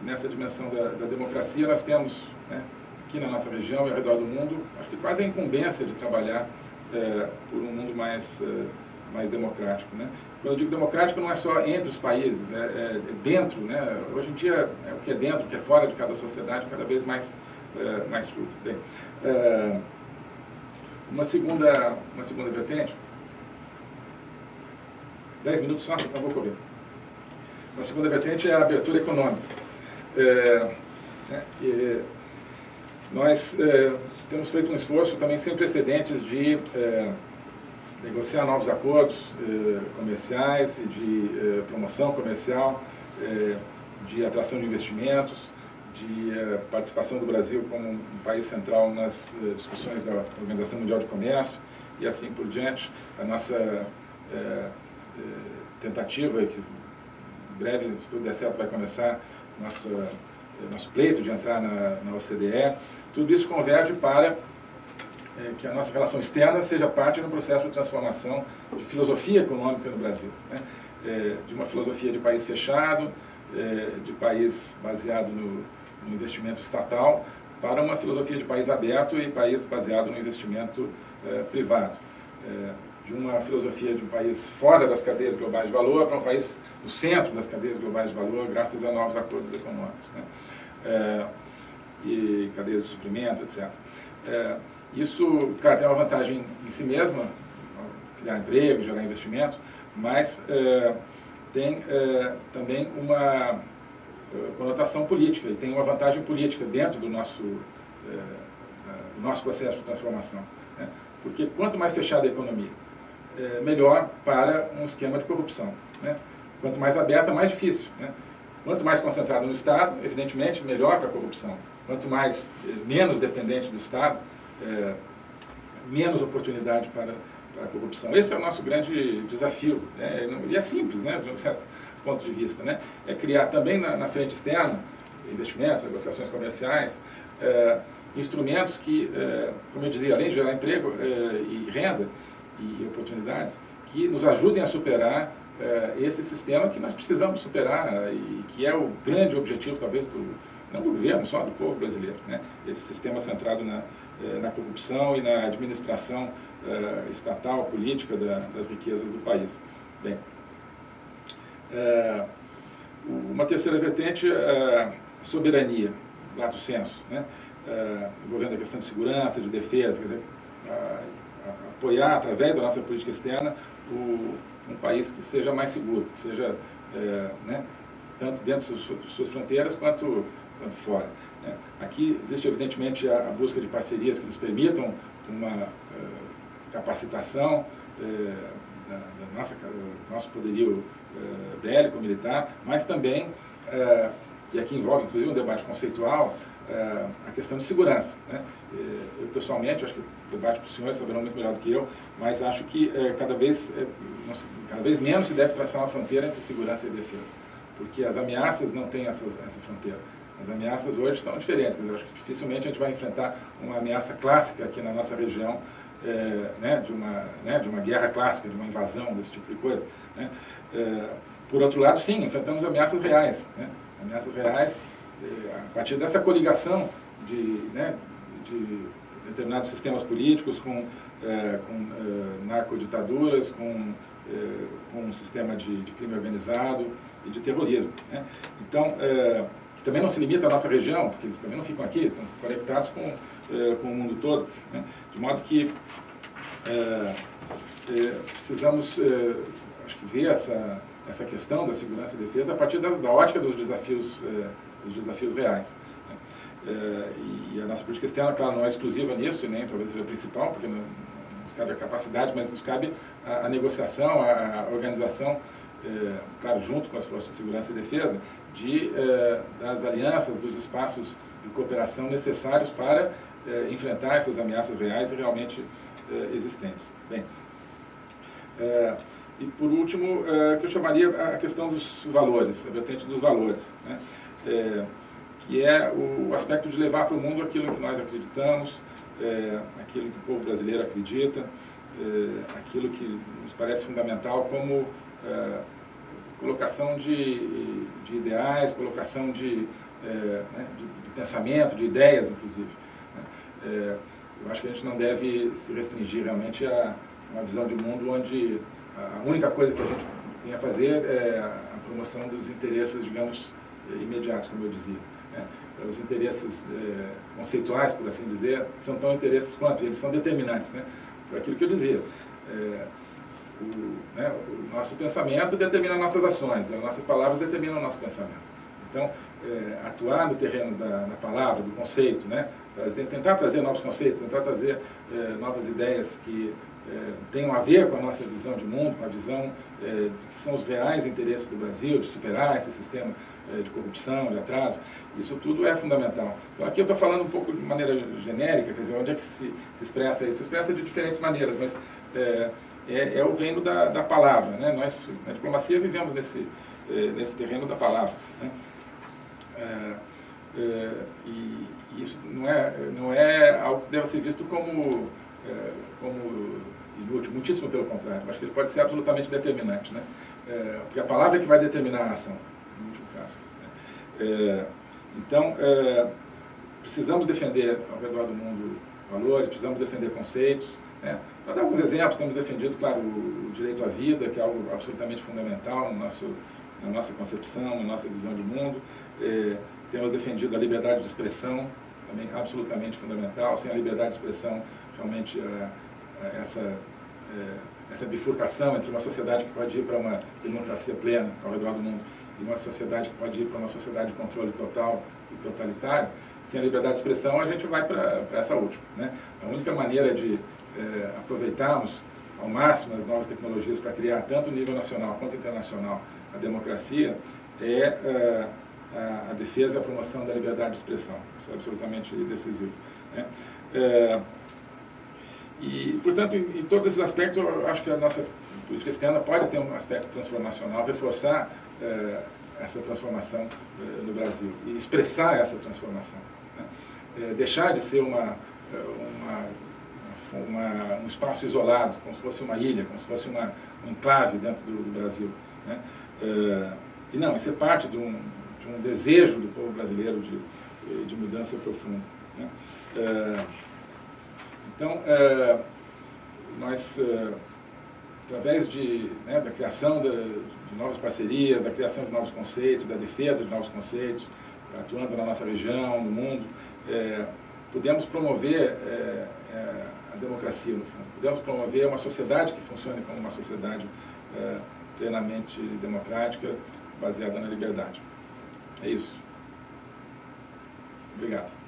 nessa dimensão da, da democracia, nós temos, né, aqui na nossa região e ao redor do mundo, acho que quase a incumbência de trabalhar é, por um mundo mais, é, mais democrático. Né? Quando eu digo democrático, não é só entre os países, né? é dentro. Né? Hoje em dia, é o que é dentro, o que é fora de cada sociedade, cada vez mais, é, mais fluido. Bem, é, uma, segunda, uma segunda vertente, dez minutos só, não vou correr. A segunda vertente é a abertura econômica. É, né, nós é, temos feito um esforço também sem precedentes de é, negociar novos acordos é, comerciais e de promoção comercial, de atração de investimentos, de participação do Brasil como um país central nas discussões da Organização Mundial de Comércio e assim por diante. A nossa tentativa, que breve, se tudo der certo, vai começar nosso, nosso pleito de entrar na, na OCDE. Tudo isso converge para é, que a nossa relação externa seja parte do processo de transformação de filosofia econômica no Brasil. Né? É, de uma filosofia de país fechado, é, de país baseado no, no, investimento estatal, para uma filosofia de país aberto e país baseado no investimento é, privado. É, de uma filosofia de um país fora das cadeias globais de valor para um país no centro das cadeias globais de valor, graças a novos acordos econômicos. Né? É, e cadeias de suprimento, etc. É, isso, claro, tem uma vantagem em si mesma, criar emprego, gerar investimentos, mas é, tem é, também uma é, conotação política e tem uma vantagem política dentro do nosso, é, do nosso processo de transformação. Né? Porque quanto mais fechada a economia, melhor para um esquema de corrupção. Né? Quanto mais aberta, mais difícil. Né? Quanto mais concentrado no Estado, evidentemente, melhor para a corrupção. Quanto mais, é, menos dependente do Estado, é, menos oportunidade para, para a corrupção. Esse é o nosso grande desafio. Né? E é simples, né? de um certo ponto de vista. Né? É criar também na, na frente externa, investimentos, negociações comerciais, é, instrumentos que, é, como eu dizia, além de gerar emprego e renda, e oportunidades que nos ajudem a superar eh, esse sistema que nós precisamos superar e que é o grande objetivo, talvez, do, não do governo, só do povo brasileiro. Né? Esse sistema centrado na, eh, na corrupção e na administração uh, estatal, política da, das riquezas do país. Bem, uh, uma terceira vertente a soberania, lato senso, né? envolvendo a questão de segurança, de defesa, quer dizer, apoiar através da nossa política externa o, um país que seja mais seguro, que seja, né, tanto dentro de suas fronteiras quanto, quanto fora. Né? Aqui existe evidentemente a, a, busca de parcerias que nos permitam uma uh, capacitação uh, da, da, nossa, do nosso poderio uh, bélico, militar, mas também, e aqui envolve inclusive um debate conceitual, a questão de segurança. Né? Eu pessoalmente, acho que o debate para os senhores saberão muito melhor do que eu, mas acho que cada, vez, cada vez menos se deve traçar uma fronteira entre segurança e defesa, porque as ameaças não têm essa fronteira. As ameaças hoje são diferentes, eu acho que dificilmente a gente vai enfrentar uma ameaça clássica aqui na nossa região, é, né, de, uma, né, de uma guerra clássica, de uma invasão, desse tipo de coisa. Né. É, por outro lado, sim, enfrentamos ameaças reais. Né, ameaças reais é, a partir dessa coligação de, né, de determinados sistemas políticos com, é, com é, narcoditaduras, com, é, com um sistema de, de, crime organizado e de terrorismo. Né. Então, que também não se limita à nossa região, porque eles também não ficam aqui, estão conectados com, é, com o mundo todo. Né? De modo que é, é, precisamos, é, acho que, ver essa, essa questão da segurança e defesa a partir da, da ótica dos desafios, é, dos desafios reais. Né? É, e a nossa política externa, claro, não é exclusiva nisso, nem talvez seja a principal, porque não, nos cabe a capacidade, mas nos cabe a, a negociação, a, a organização, claro, junto com as forças de segurança e defesa, de, eh, das alianças, dos espaços de cooperação necessários para eh, enfrentar essas ameaças reais e realmente eh, existentes. Bem, e por último, que eu chamaria a questão dos valores, a vertente dos valores, né? Que é o aspecto de levar para o mundo aquilo que nós acreditamos, aquilo que o povo brasileiro acredita, aquilo que nos parece fundamental como colocação de, de ideais, colocação de, é, né, de, pensamento, de ideias, inclusive. Né? É, eu acho que a gente não deve se restringir realmente a uma visão de mundo onde a única coisa que a gente tem a fazer é a promoção dos interesses, digamos, imediatos, como eu dizia. Né? Os interesses é, conceituais, por assim dizer, são tão interesses quanto, eles são determinantes, né? por aquilo que eu dizia. É, o, né, o nosso pensamento determina nossas ações, as nossas palavras determinam o nosso pensamento. Então, é, atuar no terreno da, da, palavra, do conceito, né, tentar trazer novos conceitos, tentar trazer novas ideias que é, tenham a ver com a nossa visão de mundo, com a visão é, que são os reais interesses do Brasil, de superar esse sistema é, de corrupção, de atraso, isso tudo é fundamental. Então aqui eu estou falando um pouco de maneira genérica, quer dizer, onde é que se, se expressa isso? Se expressa de diferentes maneiras, mas é, é, o reino da, da palavra. Né? Nós, na diplomacia, vivemos nesse, nesse terreno da palavra. Né? E isso não é, não é algo que deve ser visto como, como inútil, muitíssimo pelo contrário. Acho que ele pode ser absolutamente determinante. Né? É, porque a palavra é que vai determinar a ação, no último caso. Né? então, precisamos defender ao redor do mundo valores, precisamos defender conceitos, né? Para dar alguns exemplos, temos defendido, claro, o direito à vida, que é algo absolutamente fundamental no nosso, na nossa concepção, na nossa visão de mundo. É, temos defendido a liberdade de expressão, também absolutamente fundamental. Sem a liberdade de expressão, realmente, é, essa, é, essa bifurcação entre uma sociedade que pode ir para uma democracia plena ao redor do mundo e uma sociedade que pode ir para uma sociedade de controle total e totalitário, sem a liberdade de expressão, a gente vai para essa última. Né? A única maneira de é, aproveitarmos ao máximo as novas tecnologias para criar tanto nível nacional quanto internacional a democracia é, é a, a, defesa e a promoção da liberdade de expressão. Isso é absolutamente decisivo. Né? É, e, portanto, em, em, todos esses aspectos, eu acho que a nossa política externa pode ter um aspecto transformacional, reforçar é, essa transformação é, no Brasil e expressar essa transformação. Né? É, deixar de ser uma, uma uma, um espaço isolado, como se fosse uma ilha, como se fosse uma, um enclave dentro do, do Brasil. Né? Uh, e não, isso é parte de um, de um desejo do povo brasileiro de, de mudança profunda. Né? Então, uh, nós, uh, através de, né, da criação de, novas parcerias, da criação de novos conceitos, da defesa de novos conceitos, atuando na nossa região, no mundo, é, podemos promover é, é, a democracia, no fundo. Podemos promover uma sociedade que funcione como uma sociedade é, plenamente democrática, baseada na liberdade. É isso. Obrigado.